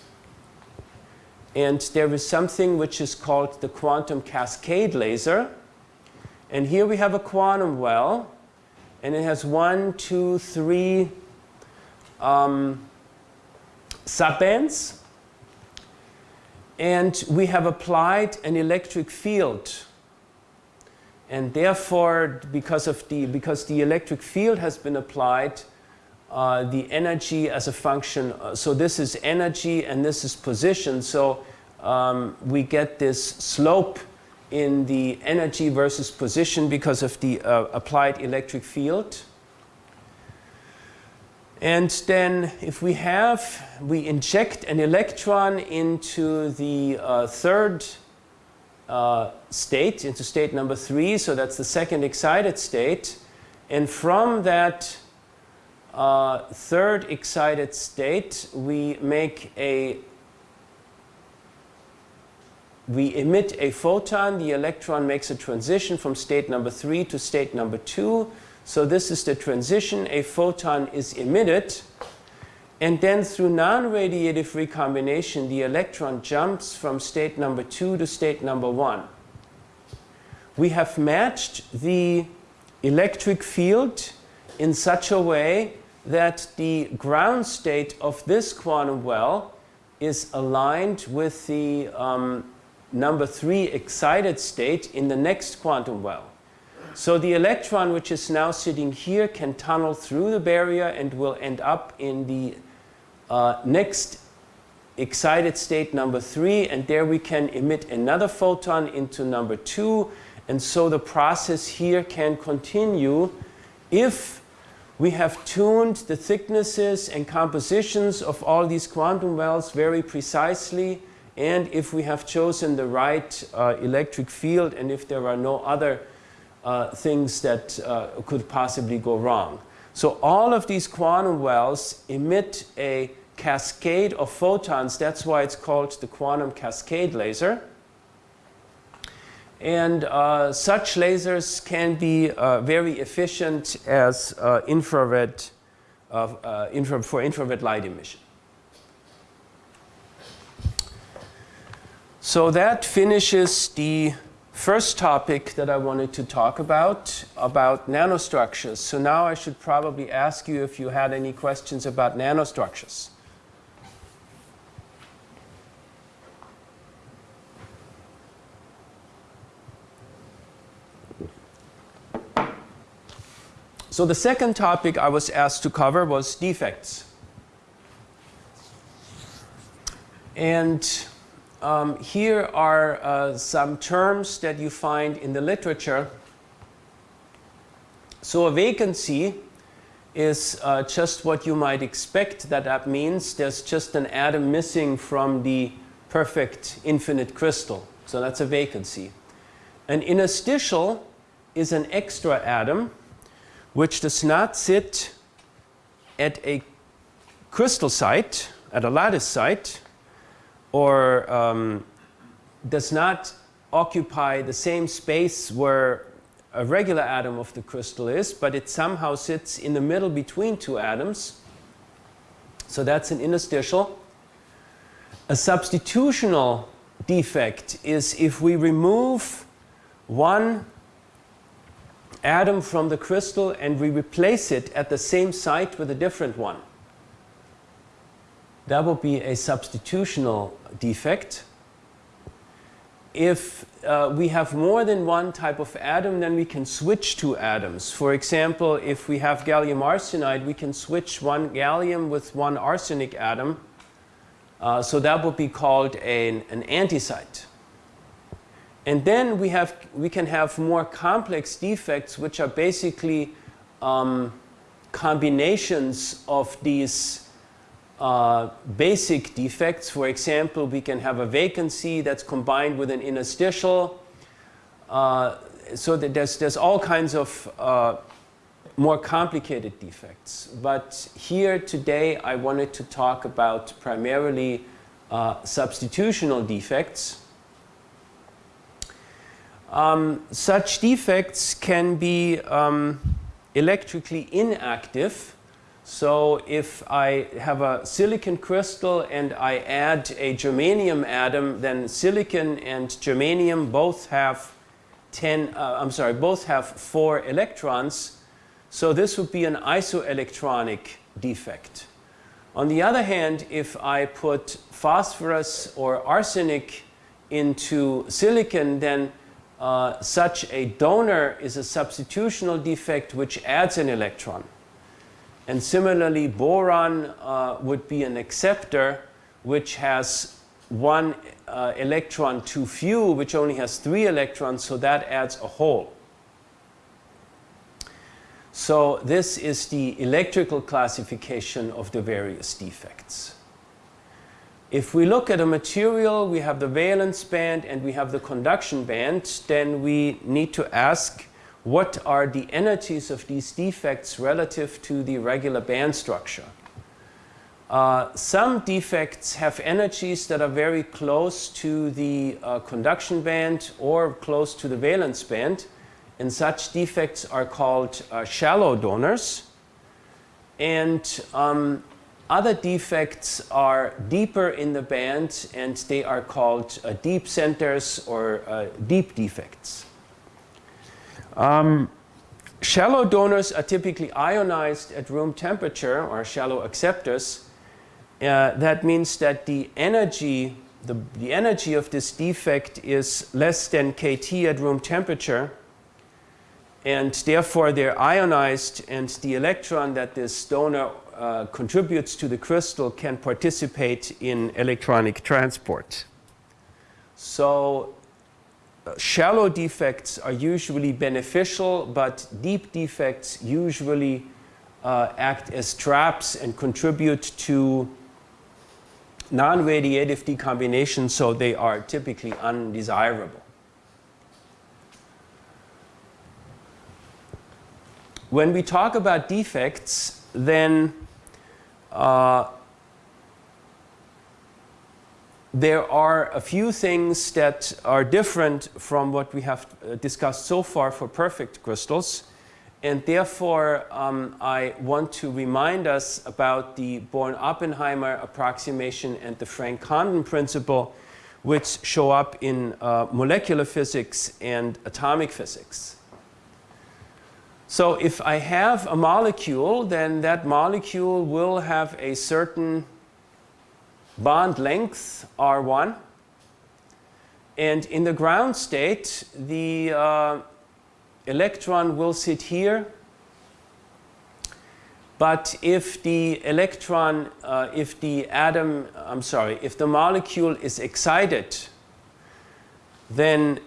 And there is something which is called the quantum cascade laser. And here we have a quantum well. And it has one, two, three um, subbands. And we have applied an electric field. And therefore, because, of the, because the electric field has been applied, uh, the energy as a function, uh, so this is energy and this is position. So um, we get this slope in the energy versus position because of the uh, applied electric field. And then if we have, we inject an electron into the uh, third uh, state, into state number three, so that's the second excited state. And from that uh, third excited state, we make a, we emit a photon, the electron makes a transition from state number three to state number two, so this is the transition. A photon is emitted. And then through non-radiative recombination, the electron jumps from state number two to state number one. We have matched the electric field in such a way that the ground state of this quantum well is aligned with the um, number three excited state in the next quantum well. So the electron, which is now sitting here, can tunnel through the barrier and will end up in the uh, next excited state number three. And there we can emit another photon into number two. And so the process here can continue if we have tuned the thicknesses and compositions of all these quantum wells very precisely and if we have chosen the right uh, electric field and if there are no other uh, things that uh, could possibly go wrong. So all of these quantum wells emit a cascade of photons. That's why it's called the quantum cascade laser. And uh, such lasers can be uh, very efficient as uh, infrared, uh, infra for infrared light emission. So that finishes the first topic that I wanted to talk about, about nanostructures. So now I should probably ask you if you had any questions about nanostructures. So the second topic I was asked to cover was defects. And um, here are uh, some terms that you find in the literature. So a vacancy is uh, just what you might expect that that means. There's just an atom missing from the perfect infinite crystal. So that's a vacancy. An interstitial is an extra atom which does not sit at a crystal site, at a lattice site, or um, does not occupy the same space where a regular atom of the crystal is, but it somehow sits in the middle between two atoms. So that's an interstitial. A substitutional defect is if we remove one atom from the crystal and we replace it at the same site with a different one. That would be a substitutional defect. If uh, we have more than one type of atom, then we can switch two atoms. For example, if we have gallium arsenide, we can switch one gallium with one arsenic atom. Uh, so that would be called an, an antisite. And then we, have, we can have more complex defects, which are basically um, combinations of these uh, basic defects. For example, we can have a vacancy that's combined with an interstitial. Uh, so that there's, there's all kinds of uh, more complicated defects. But here today I wanted to talk about primarily uh, substitutional defects. Um, such defects can be um, electrically inactive. So if I have a silicon crystal and I add a germanium atom, then silicon and germanium both have 10, uh, I'm sorry, both have four electrons. So this would be an isoelectronic defect. On the other hand, if I put phosphorus or arsenic into silicon, then uh, such a donor is a substitutional defect which adds an electron. And similarly, boron uh, would be an acceptor which has one uh, electron too few, which only has three electrons, so that adds a hole. So this is the electrical classification of the various defects. If we look at a material, we have the valence band and we have the conduction band, then we need to ask what are the energies of these defects relative to the regular band structure. Uh, some defects have energies that are very close to the uh, conduction band or close to the valence band and such defects are called uh, shallow donors and um, other defects are deeper in the band and they are called uh, deep centers or uh, deep defects. Um, shallow donors are typically ionized at room temperature or shallow acceptors. Uh, that means that the energy, the, the energy of this defect is less than kT at room temperature and therefore they're ionized and the electron that this donor uh, contributes to the crystal can participate in electronic transport. So shallow defects are usually beneficial, but deep defects usually uh, act as traps and contribute to non-radiative recombination, so they are typically undesirable. When we talk about defects, then uh, there are a few things that are different from what we have uh, discussed so far for perfect crystals. And therefore, um, I want to remind us about the Born-Oppenheimer approximation and the Franck-Condon principle, which show up in uh, molecular physics and atomic physics. So if I have a molecule, then that molecule will have a certain bond length R1. And in the ground state, the uh, electron will sit here. But if the electron, uh, if the atom, I'm sorry, if the molecule is excited, then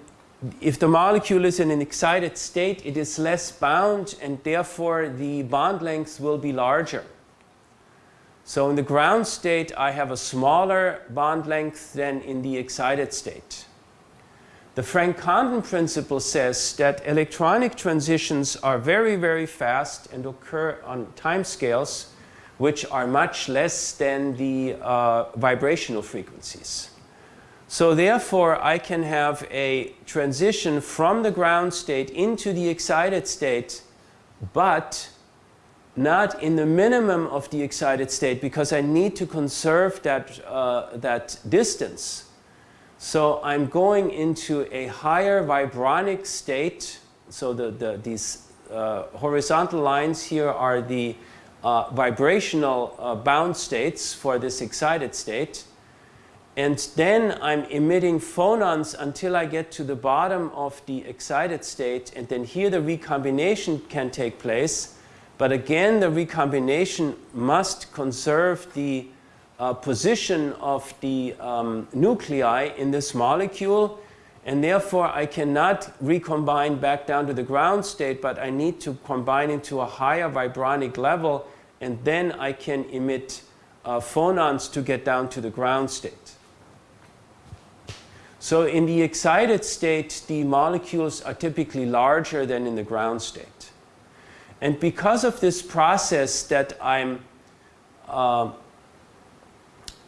if the molecule is in an excited state, it is less bound and therefore the bond lengths will be larger. So in the ground state, I have a smaller bond length than in the excited state. The Franck-Condon principle says that electronic transitions are very, very fast and occur on timescales which are much less than the uh, vibrational frequencies. So therefore, I can have a transition from the ground state into the excited state, but not in the minimum of the excited state because I need to conserve that, uh, that distance. So I'm going into a higher vibronic state. So the, the, these uh, horizontal lines here are the uh, vibrational uh, bound states for this excited state. And then I'm emitting phonons until I get to the bottom of the excited state. And then here the recombination can take place. But again, the recombination must conserve the uh, position of the um, nuclei in this molecule. And therefore, I cannot recombine back down to the ground state, but I need to combine into a higher vibronic level. And then I can emit uh, phonons to get down to the ground state. So in the excited state, the molecules are typically larger than in the ground state. And because of this process that I'm, uh,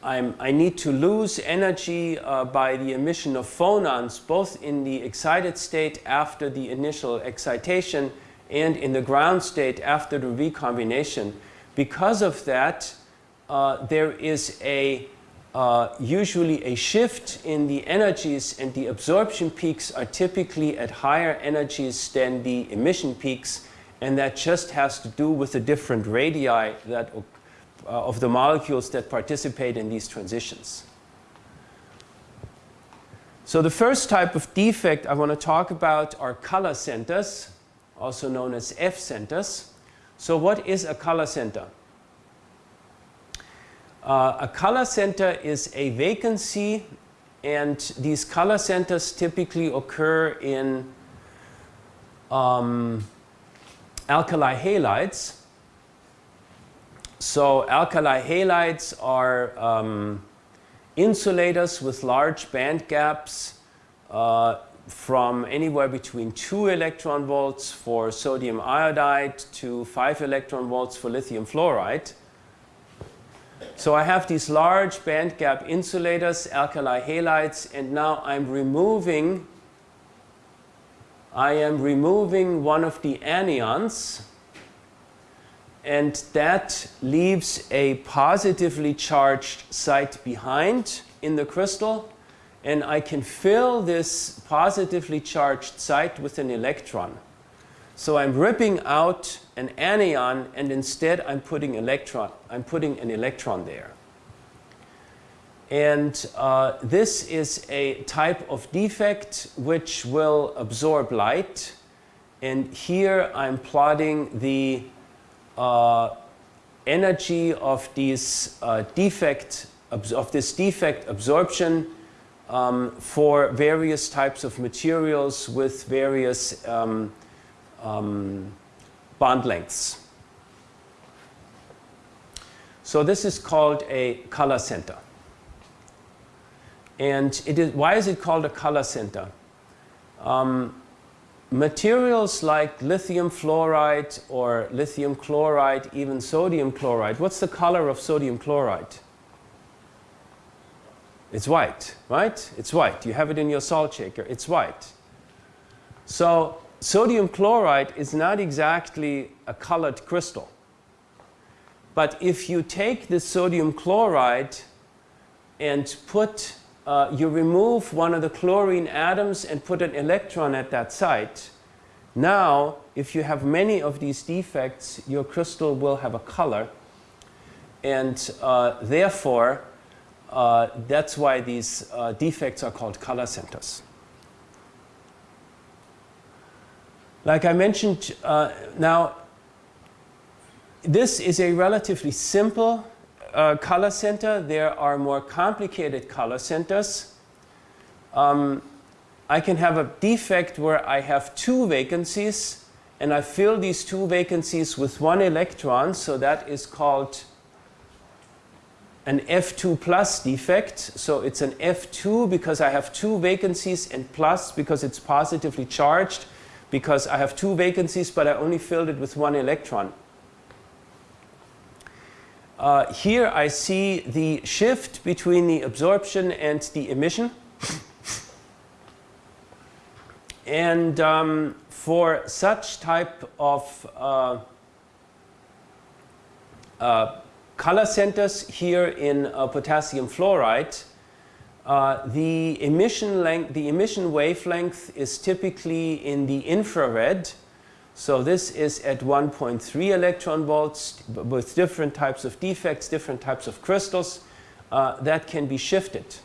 I'm i need to lose energy uh, by the emission of phonons, both in the excited state after the initial excitation and in the ground state after the recombination. Because of that, uh, there is a uh, usually a shift in the energies and the absorption peaks are typically at higher energies than the emission peaks and that just has to do with the different radii that, uh, of the molecules that participate in these transitions. So the first type of defect I want to talk about are color centers, also known as F centers. So what is a color center? Uh, a color center is a vacancy and these color centers typically occur in um, alkali halides. So alkali halides are um, insulators with large band gaps uh, from anywhere between 2 electron volts for sodium iodide to 5 electron volts for lithium fluoride. So I have these large band gap insulators, alkali halides, and now I'm removing I am removing one of the anions and that leaves a positively charged site behind in the crystal and I can fill this positively charged site with an electron. So I'm ripping out an anion and instead I'm putting electron, I'm putting an electron there. And uh, this is a type of defect which will absorb light. And here I'm plotting the uh, energy of these uh, defect of this defect absorption um, for various types of materials with various um, um, bond lengths. So this is called a color center. And it is, why is it called a color center? Um, materials like lithium fluoride or lithium chloride, even sodium chloride, what's the color of sodium chloride? It's white, right? It's white. You have it in your salt shaker. It's white. So sodium chloride is not exactly a colored crystal. But if you take the sodium chloride and put, uh, you remove one of the chlorine atoms and put an electron at that site, now if you have many of these defects, your crystal will have a color. And uh, therefore, uh, that's why these uh, defects are called color centers. Like I mentioned, uh, now this is a relatively simple uh, color center. There are more complicated color centers. Um, I can have a defect where I have two vacancies and I fill these two vacancies with one electron, so that is called an F2 plus defect. So it's an F2 because I have two vacancies and plus because it's positively charged because I have two vacancies, but I only filled it with one electron. Uh, here I see the shift between the absorption and the emission. and um, for such type of uh, uh, color centers here in uh, potassium fluoride, uh, the emission length, the emission wavelength is typically in the infrared. So this is at 1.3 electron volts with different types of defects, different types of crystals uh, that can be shifted.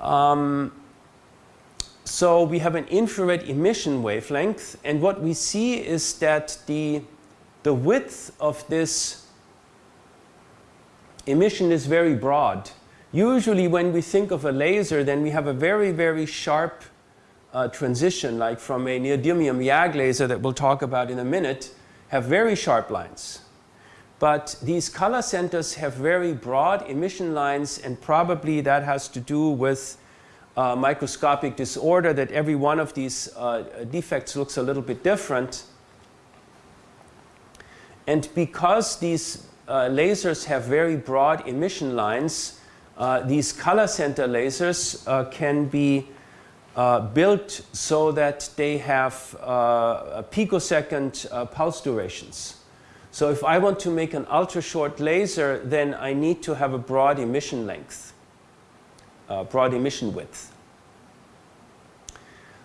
Um, so we have an infrared emission wavelength and what we see is that the, the width of this emission is very broad. Usually when we think of a laser, then we have a very, very sharp uh, transition, like from a neodymium YAG laser that we'll talk about in a minute, have very sharp lines. But these color centers have very broad emission lines and probably that has to do with uh, microscopic disorder that every one of these uh, defects looks a little bit different. And because these uh, lasers have very broad emission lines, uh, these color center lasers uh, can be uh, built so that they have uh, picosecond uh, pulse durations. So if I want to make an ultra short laser, then I need to have a broad emission length, uh, broad emission width.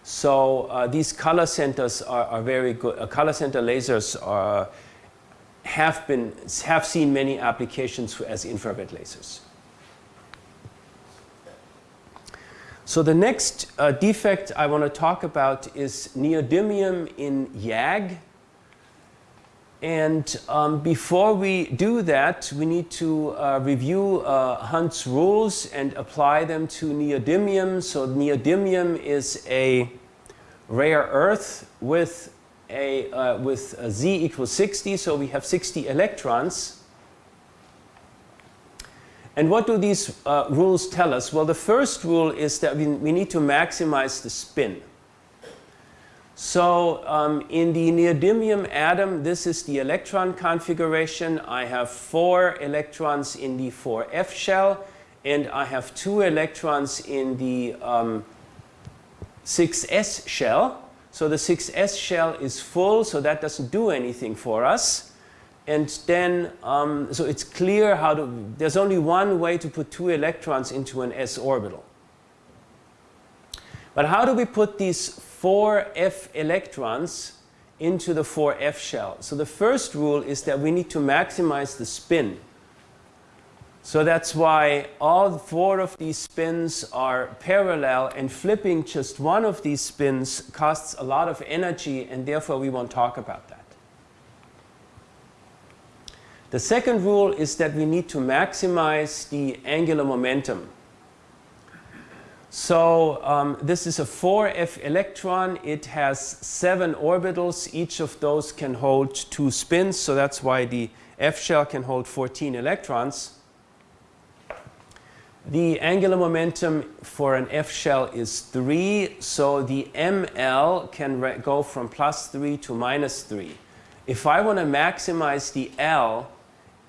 So these color centers are, are very good. color center lasers are, have, been, have seen many applications as infrared lasers. So the next uh, defect I want to talk about is neodymium in YAG. And um, before we do that, we need to uh, review uh, Hund's rules and apply them to neodymium. So neodymium is a rare earth with a, uh, with a Z equals 60. So we have 60 electrons. And what do these uh, rules tell us? Well, the first rule is that we, we need to maximize the spin. So um, in the neodymium atom, this is the electron configuration. I have four electrons in the 4f shell, and I have two electrons in the um, 6s shell. So the 6s shell is full, so that doesn't do anything for us. And then, um, so it's clear how to, there's only one way to put two electrons into an s orbital. But how do we put these four f electrons into the 4f shell? So the first rule is that we need to maximize the spin. So that's why all four of these spins are parallel and flipping just one of these spins costs a lot of energy and therefore we won't talk about that. The second rule is that we need to maximize the angular momentum. So um, this is a 4f electron. It has seven orbitals. Each of those can hold two spins. So that's why the f shell can hold 14 electrons. The angular momentum for an F shell is 3, so the ML can go from plus 3 to minus 3. If I want to maximize the L,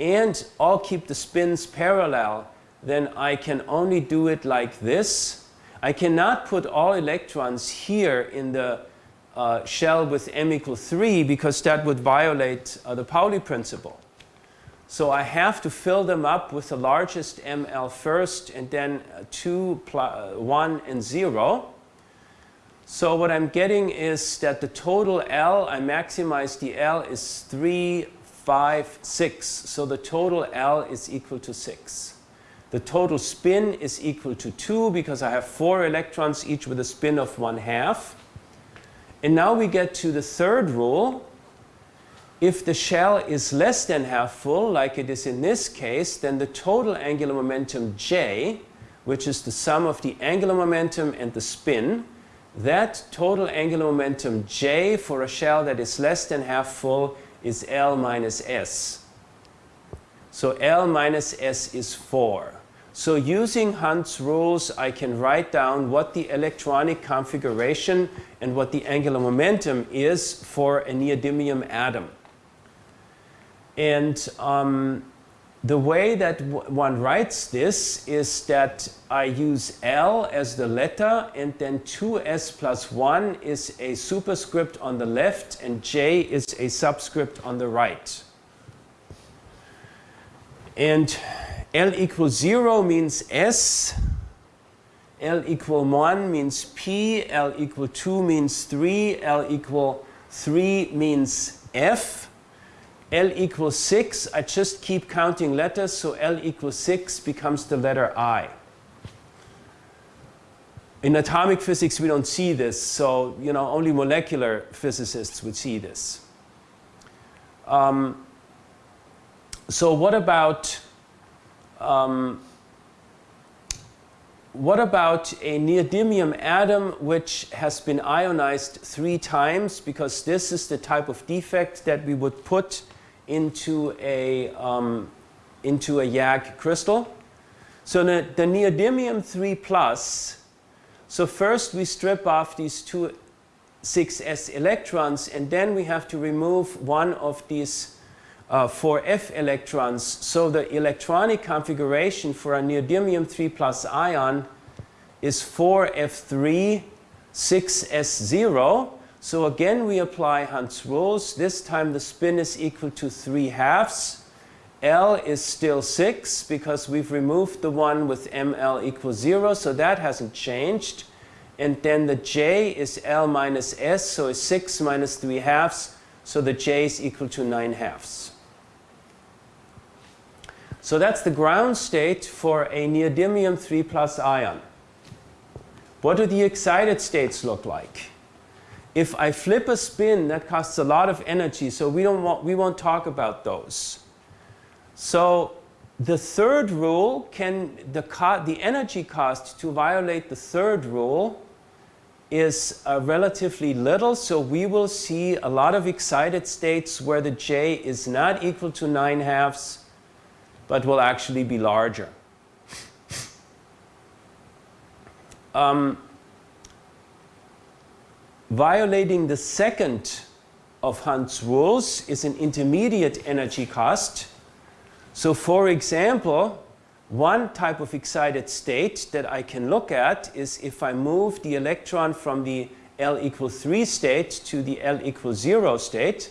and all keep the spins parallel, then I can only do it like this. I cannot put all electrons here in the uh, shell with m equal 3 because that would violate uh, the Pauli principle. So I have to fill them up with the largest ML first and then 2, uh, 1 and 0. So what I'm getting is that the total L, I maximize the L is 3, 5, 6. So the total L is equal to 6. The total spin is equal to 2 because I have 4 electrons each with a spin of 1 half. And now we get to the third rule. If the shell is less than half full, like it is in this case, then the total angular momentum J, which is the sum of the angular momentum and the spin, that total angular momentum J for a shell that is less than half full is L minus S. So L minus S is 4. So using Hund's rules, I can write down what the electronic configuration and what the angular momentum is for a neodymium atom. And um, the way that one writes this is that I use L as the letter and then 2s plus 1 is a superscript on the left and J is a subscript on the right. And L equals 0 means S, L equal 1 means P, L equal 2 means 3, L equal 3 means F. L equals 6, I just keep counting letters, so L equals 6 becomes the letter I. In atomic physics, we don't see this, so you know only molecular physicists would see this. Um, so what about um, what about a neodymium atom which has been ionized three times? Because this is the type of defect that we would put into a, um, into a YAG crystal. So the, the neodymium 3 plus, so first we strip off these two 6s electrons and then we have to remove one of these uh, 4f electrons. So the electronic configuration for a neodymium 3 plus ion is 4f3 6s0 so again, we apply Hund's rules. This time the spin is equal to 3 halves. L is still 6 because we've removed the one with ML equals 0, so that hasn't changed. And then the J is L minus S, so it's 6 minus 3 halves, so the J is equal to 9 halves. So that's the ground state for a neodymium 3 plus ion. What do the excited states look like? If I flip a spin, that costs a lot of energy, so we, don't want, we won't talk about those. So the third rule can, the, the energy cost to violate the third rule is uh, relatively little, so we will see a lot of excited states where the J is not equal to 9 halves, but will actually be larger. Um, Violating the second of Hund's rules is an intermediate energy cost. So for example, one type of excited state that I can look at is if I move the electron from the L equal 3 state to the L equal 0 state.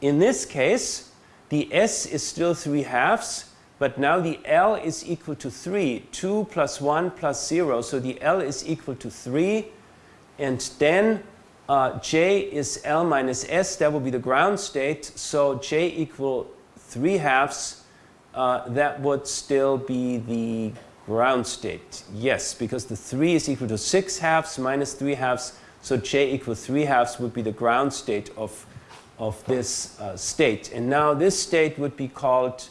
In this case, the S is still 3 halves, but now the L is equal to 3. 2 plus 1 plus 0, so the L is equal to 3 and then uh, J is L minus S, that will be the ground state. So J equal 3 halves, uh, that would still be the ground state. Yes, because the 3 is equal to 6 halves minus 3 halves. So J equal 3 halves would be the ground state of, of this uh, state. And now this state would be called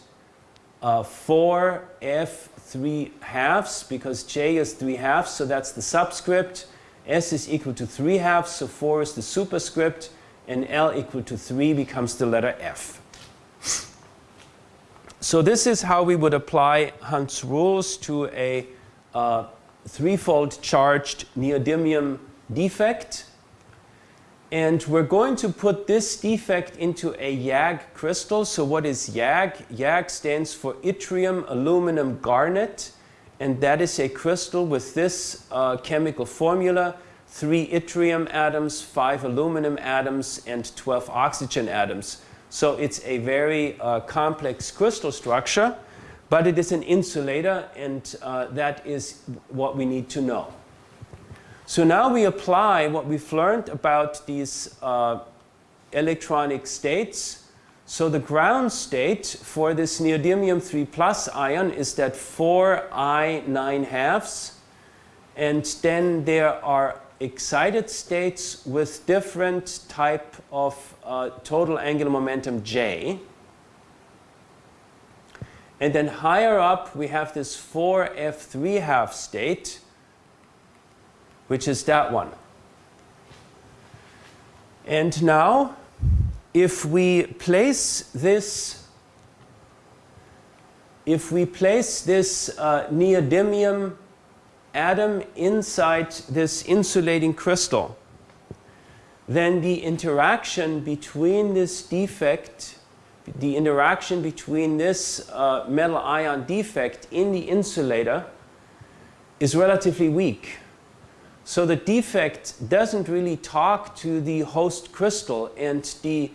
uh, 4F 3 halves because J is 3 halves. So that's the subscript. S is equal to 3 halves, so 4 is the superscript, and L equal to 3 becomes the letter F. So this is how we would apply Hund's rules to a uh, threefold charged neodymium defect. And we're going to put this defect into a YAG crystal. So what is YAG? YAG stands for yttrium aluminum garnet. And that is a crystal with this uh, chemical formula. Three yttrium atoms, five aluminum atoms, and 12 oxygen atoms. So it's a very uh, complex crystal structure, but it is an insulator, and uh, that is what we need to know. So now we apply what we've learned about these uh, electronic states. So the ground state for this neodymium 3 plus ion is that 4i 9 halves. And then there are excited states with different type of uh, total angular momentum j. And then higher up we have this 4f3 half state which is that one. And now, if we place this, if we place this uh, neodymium atom inside this insulating crystal, then the interaction between this defect, the interaction between this uh, metal ion defect in the insulator is relatively weak. So the defect doesn't really talk to the host crystal and the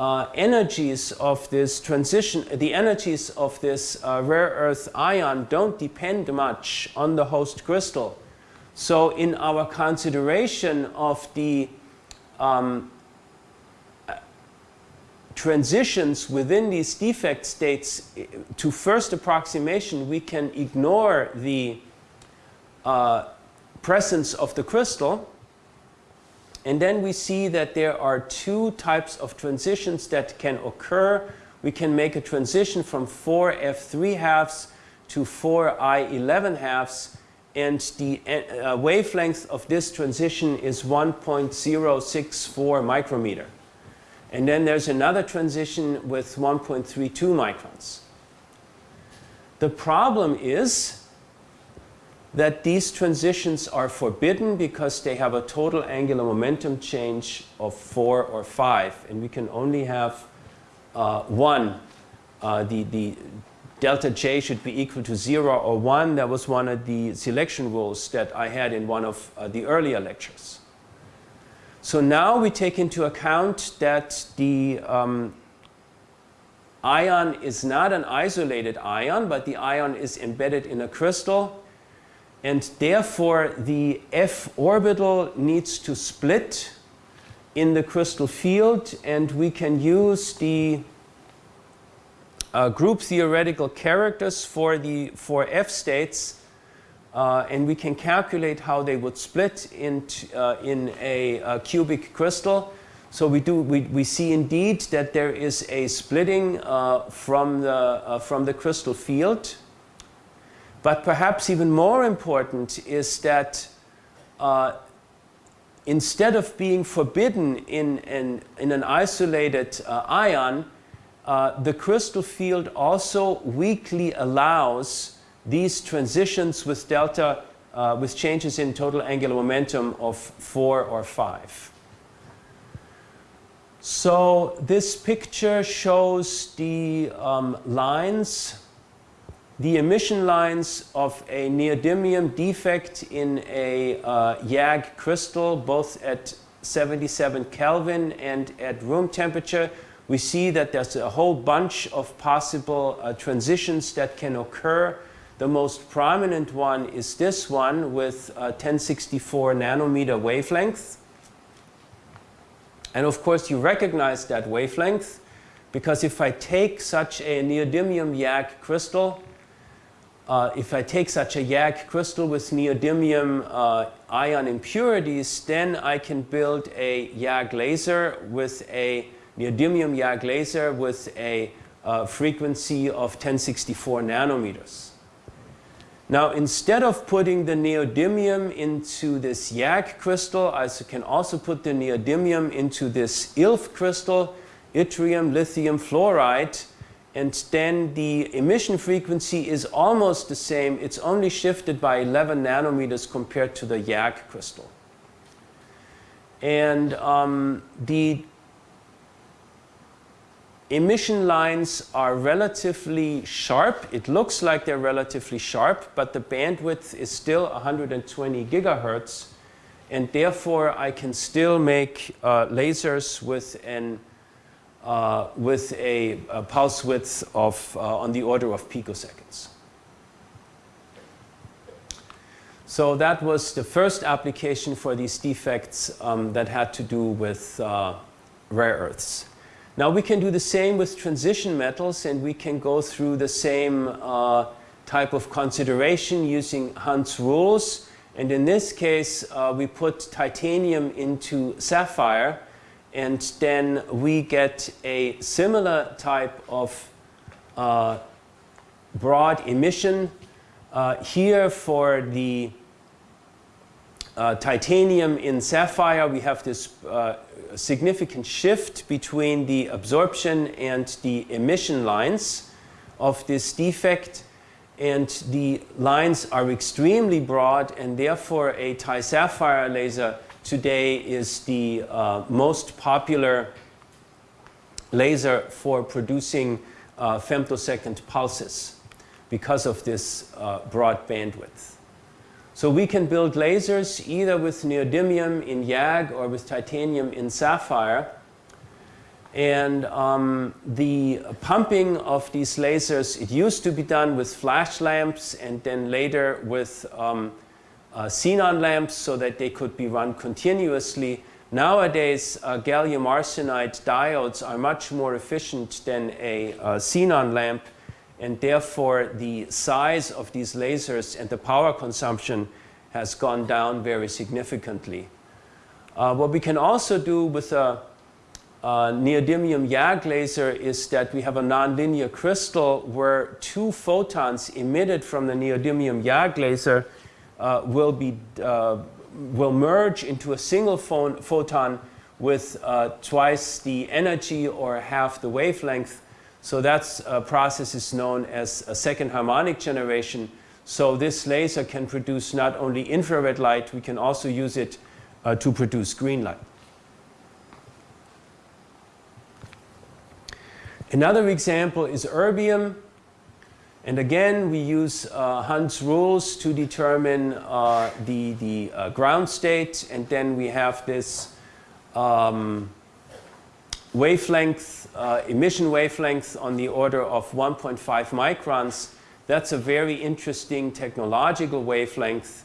uh, energies of this transition, the energies of this uh, rare earth ion don't depend much on the host crystal. So in our consideration of the um, transitions within these defect states to first approximation, we can ignore the uh, presence of the crystal. And then we see that there are two types of transitions that can occur. We can make a transition from 4f3 halves to 4i11 halves and the uh, wavelength of this transition is 1.064 micrometer. And then there's another transition with 1.32 microns. The problem is that these transitions are forbidden because they have a total angular momentum change of 4 or 5 and we can only have uh, 1. Uh, the, the delta J should be equal to 0 or 1. That was one of the selection rules that I had in one of uh, the earlier lectures. So now we take into account that the um, ion is not an isolated ion, but the ion is embedded in a crystal and therefore the f orbital needs to split in the crystal field and we can use the uh, group theoretical characters for the for f states uh, and we can calculate how they would split in, uh, in a, cubic crystal. So we, do, we, we see indeed that there is a splitting uh, from, the, uh, from the crystal field but perhaps even more important is that uh, instead of being forbidden in, in, an isolated uh, ion, uh, the crystal field also weakly allows these transitions with delta, uh, with changes in total angular momentum of 4 or 5. So this picture shows the um, lines the emission lines of a neodymium defect in a uh, YAG crystal, both at 77 Kelvin and at room temperature, we see that there's a whole bunch of possible uh, transitions that can occur. The most prominent one is this one with 1064 nanometer wavelength. And of course, you recognize that wavelength because if I take such a neodymium YAG crystal, uh, if I take such a YAG crystal with neodymium uh, ion impurities, then I can build a YAG laser with a neodymium YAG laser with a uh, frequency of 1064 nanometers. Now, instead of putting the neodymium into this YAG crystal, I can also put the neodymium into this YLF crystal, yttrium lithium fluoride, and then the emission frequency is almost the same. It's only shifted by 11 nanometers compared to the YAG crystal. And um, the emission lines are relatively sharp. It looks like they're relatively sharp, but the bandwidth is still 120 gigahertz. And therefore, I can still make uh, lasers with, an, uh, with a, a, pulse width of uh, on the order of picoseconds. So that was the first application for these defects um, that had to do with uh, rare earths. Now we can do the same with transition metals and we can go through the same uh, type of consideration using Hund's rules. And in this case, uh, we put titanium into sapphire and then we get a similar type of uh, broad emission. Uh, here for the uh, titanium in sapphire, we have this uh, significant shift between the absorption and the emission lines of this defect. And the lines are extremely broad, and therefore a Ti-sapphire laser today is the uh, most popular laser for producing uh, femtosecond pulses because of this uh, broad bandwidth. So we can build lasers either with neodymium in YAG or with titanium in sapphire. And um, the pumping of these lasers, it used to be done with flash lamps and then later with um, uh, xenon lamps so that they could be run continuously. Nowadays, uh, gallium arsenide diodes are much more efficient than a uh, xenon lamp and therefore the size of these lasers and the power consumption has gone down very significantly. Uh, what we can also do with a, a neodymium YAG laser is that we have a nonlinear crystal where two photons emitted from the neodymium YAG laser uh, will, be, uh, will merge into a single photon with uh, twice the energy or half the wavelength so that uh, process is known as a second harmonic generation. So this laser can produce not only infrared light, we can also use it uh, to produce green light. Another example is erbium. And again, we use uh, Hund's rules to determine uh, the, the uh, ground state. And then we have this um, wavelength, uh, emission wavelength on the order of 1.5 microns. That's a very interesting technological wavelength.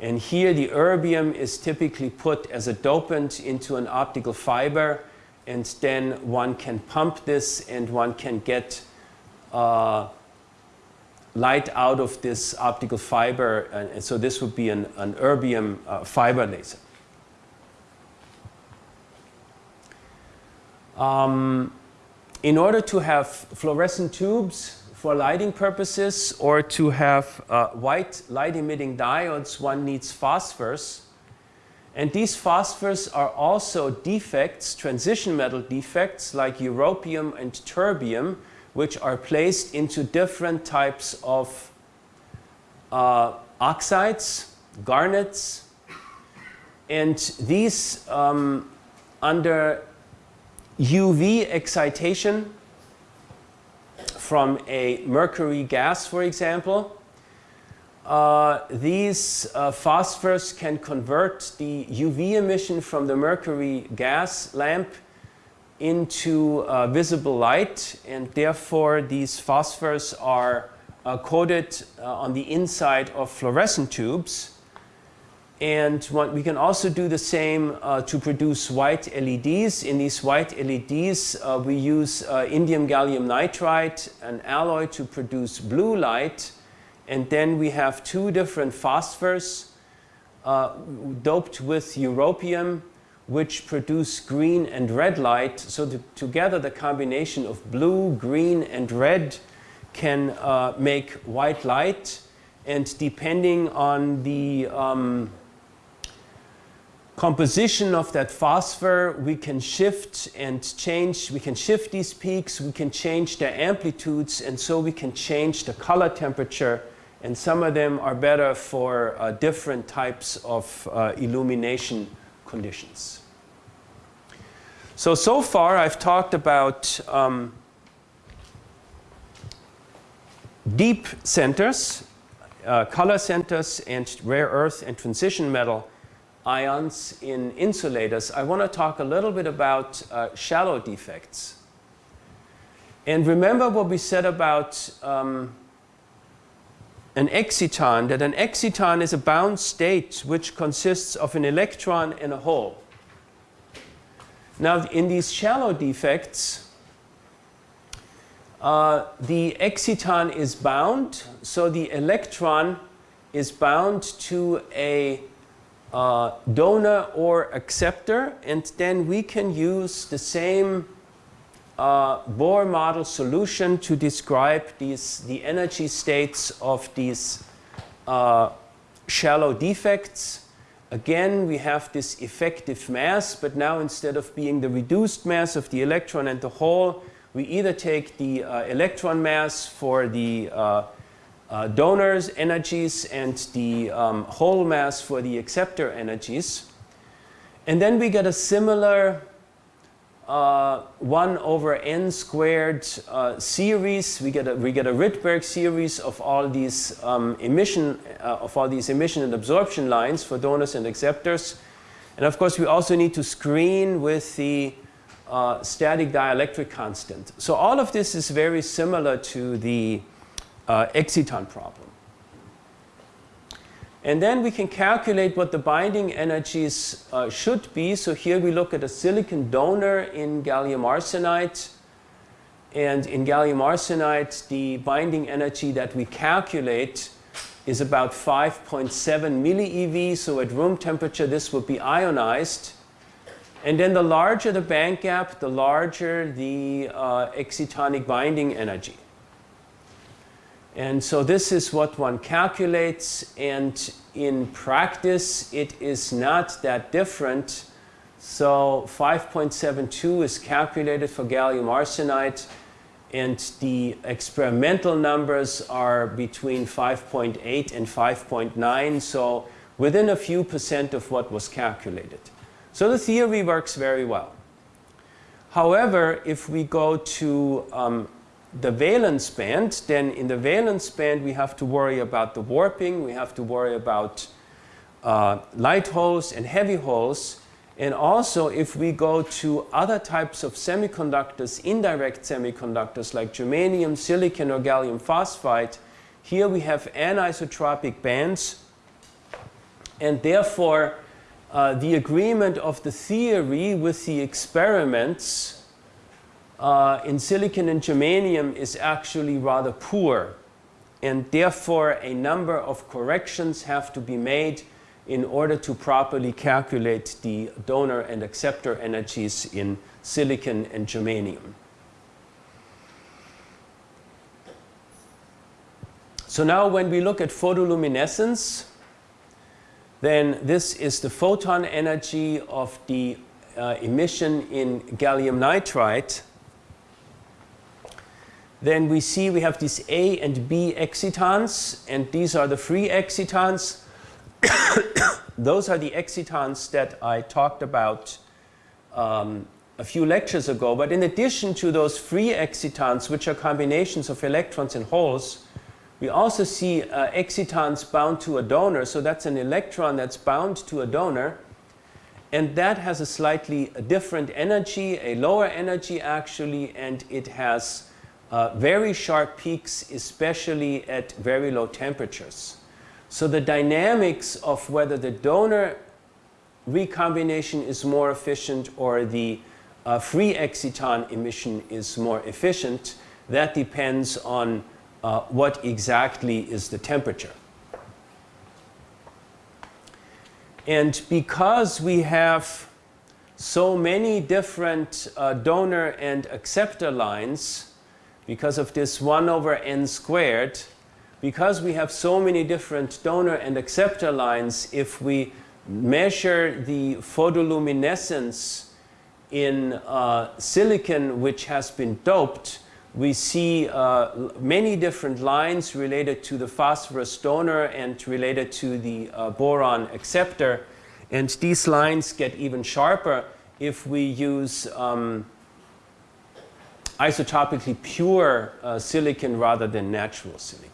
And here the erbium is typically put as a dopant into an optical fiber and then one can pump this and one can get uh, light out of this optical fiber. And, so this would be an, an erbium uh, fiber laser. Um, in order to have fluorescent tubes for lighting purposes or to have uh, white light emitting diodes, one needs phosphors. And these phosphors are also defects, transition metal defects like europium and terbium, which are placed into different types of uh, oxides, garnets. And these, um, under UV excitation from a mercury gas, for example. Uh, these uh, phosphors can convert the UV emission from the mercury gas lamp into uh, visible light and therefore these phosphors are uh, coated uh, on the inside of fluorescent tubes and we can also do the same uh, to produce white LEDs. In these white LEDs, uh, we use uh, indium gallium nitride, an alloy to produce blue light. And then we have two different phosphors doped with europium, which produce green and red light. So the, together the combination of blue, green, and red can uh, make white light. And depending on the um, composition of that phosphor, we can shift and change, we can shift these peaks, we can change their amplitudes, and so we can change the color temperature. And some of them are better for uh, different types of uh, illumination conditions. So, so far I've talked about um, deep centers, uh, color centers, and rare earth and transition metal ions in insulators. I want to talk a little bit about uh, shallow defects. And remember what we said about um, an exciton, that an exciton is a bound state which consists of an electron and a hole. Now, in these shallow defects, uh, the exciton is bound, so the electron is bound to a uh, donor or acceptor, and then we can use the same uh, Bohr model solution to describe these, the energy states of these uh, shallow defects. Again, we have this effective mass, but now instead of being the reduced mass of the electron and the hole, we either take the uh, electron mass for the uh, uh, donors energies and the um, hole mass for the acceptor energies. And then we get a similar uh, 1 over n squared uh, series. We get, a, we get a Rydberg series of all these um, emission uh, of all these emission and absorption lines for donors and acceptors. And of course, we also need to screen with the uh, static dielectric constant. So all of this is very similar to the uh, exciton problem. And then we can calculate what the binding energies uh, should be. So here we look at a silicon donor in gallium arsenide. And in gallium arsenide, the binding energy that we calculate is about 5.7 millieV. So at room temperature, this would be ionized. And then the larger the band gap, the larger the uh, excitonic binding energy. And so this is what one calculates and in practice it is not that different. So 5.72 is calculated for gallium arsenide and the experimental numbers are between 5.8 and 5.9 so within a few percent of what was calculated. So the theory works very well. However, if we go to um, the valence band, then in the valence band we have to worry about the warping, we have to worry about uh, light holes and heavy holes. And also if we go to other types of semiconductors, indirect semiconductors like germanium, silicon or gallium phosphide, here we have anisotropic bands and therefore uh, the agreement of the theory with the experiments uh, in silicon and germanium is actually rather poor. And therefore, a number of corrections have to be made in order to properly calculate the donor and acceptor energies in silicon and germanium. So now when we look at photoluminescence, then this is the photon energy of the uh, emission in gallium nitride. Then we see we have these A and B excitons, and these are the free excitons. Those are the excitons that I talked about um, a few lectures ago. But in addition to those free excitons, which are combinations of electrons and holes, we also see uh, excitons bound to a donor. So that's an electron that's bound to a donor. And that has a slightly different energy, a lower energy actually, and it has uh, very sharp peaks, especially at very low temperatures. So the dynamics of whether the donor recombination is more efficient or the uh, free exciton emission is more efficient, that depends on uh, what exactly is the temperature. And because we have so many different uh, donor and acceptor lines, because of this 1 over n squared, because we have so many different donor and acceptor lines, if we measure the photoluminescence in uh, silicon which has been doped, we see uh, many different lines related to the phosphorus donor and related to the uh, boron acceptor. And these lines get even sharper. if we use um, isotopically pure uh, silicon rather than natural silicon.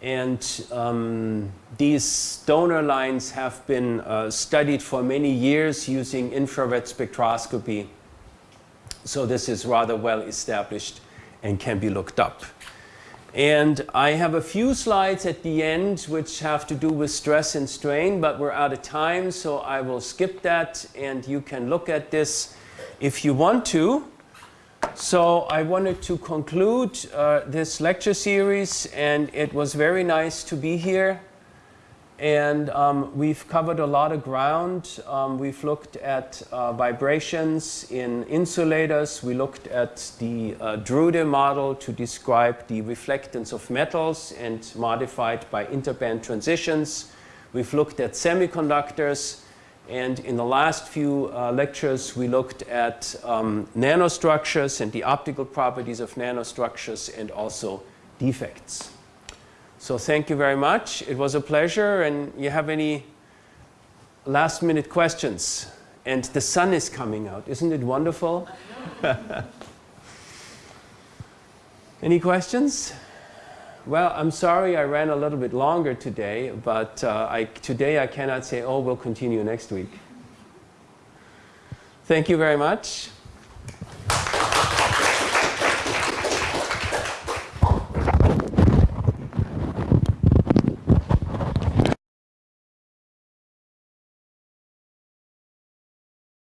And um, these donor lines have been uh, studied for many years using infrared spectroscopy. So this is rather well established and can be looked up. And I have a few slides at the end which have to do with stress and strain, but we're out of time, so I will skip that and you can look at this if you want to. So I wanted to conclude uh, this lecture series and it was very nice to be here. And um, we've covered a lot of ground. Um, we've looked at uh, vibrations in insulators. We looked at the uh, Drude model to describe the reflectance of metals and modified by interband transitions. We've looked at semiconductors. And in the last few uh, lectures, we looked at um, nanostructures and the optical properties of nanostructures and also defects. So thank you very much. It was a pleasure. And you have any last minute questions? And the sun is coming out. Isn't it wonderful? any questions? Well, I'm sorry I ran a little bit longer today, but uh, I, today I cannot say, oh, we'll continue next week. Thank you very much.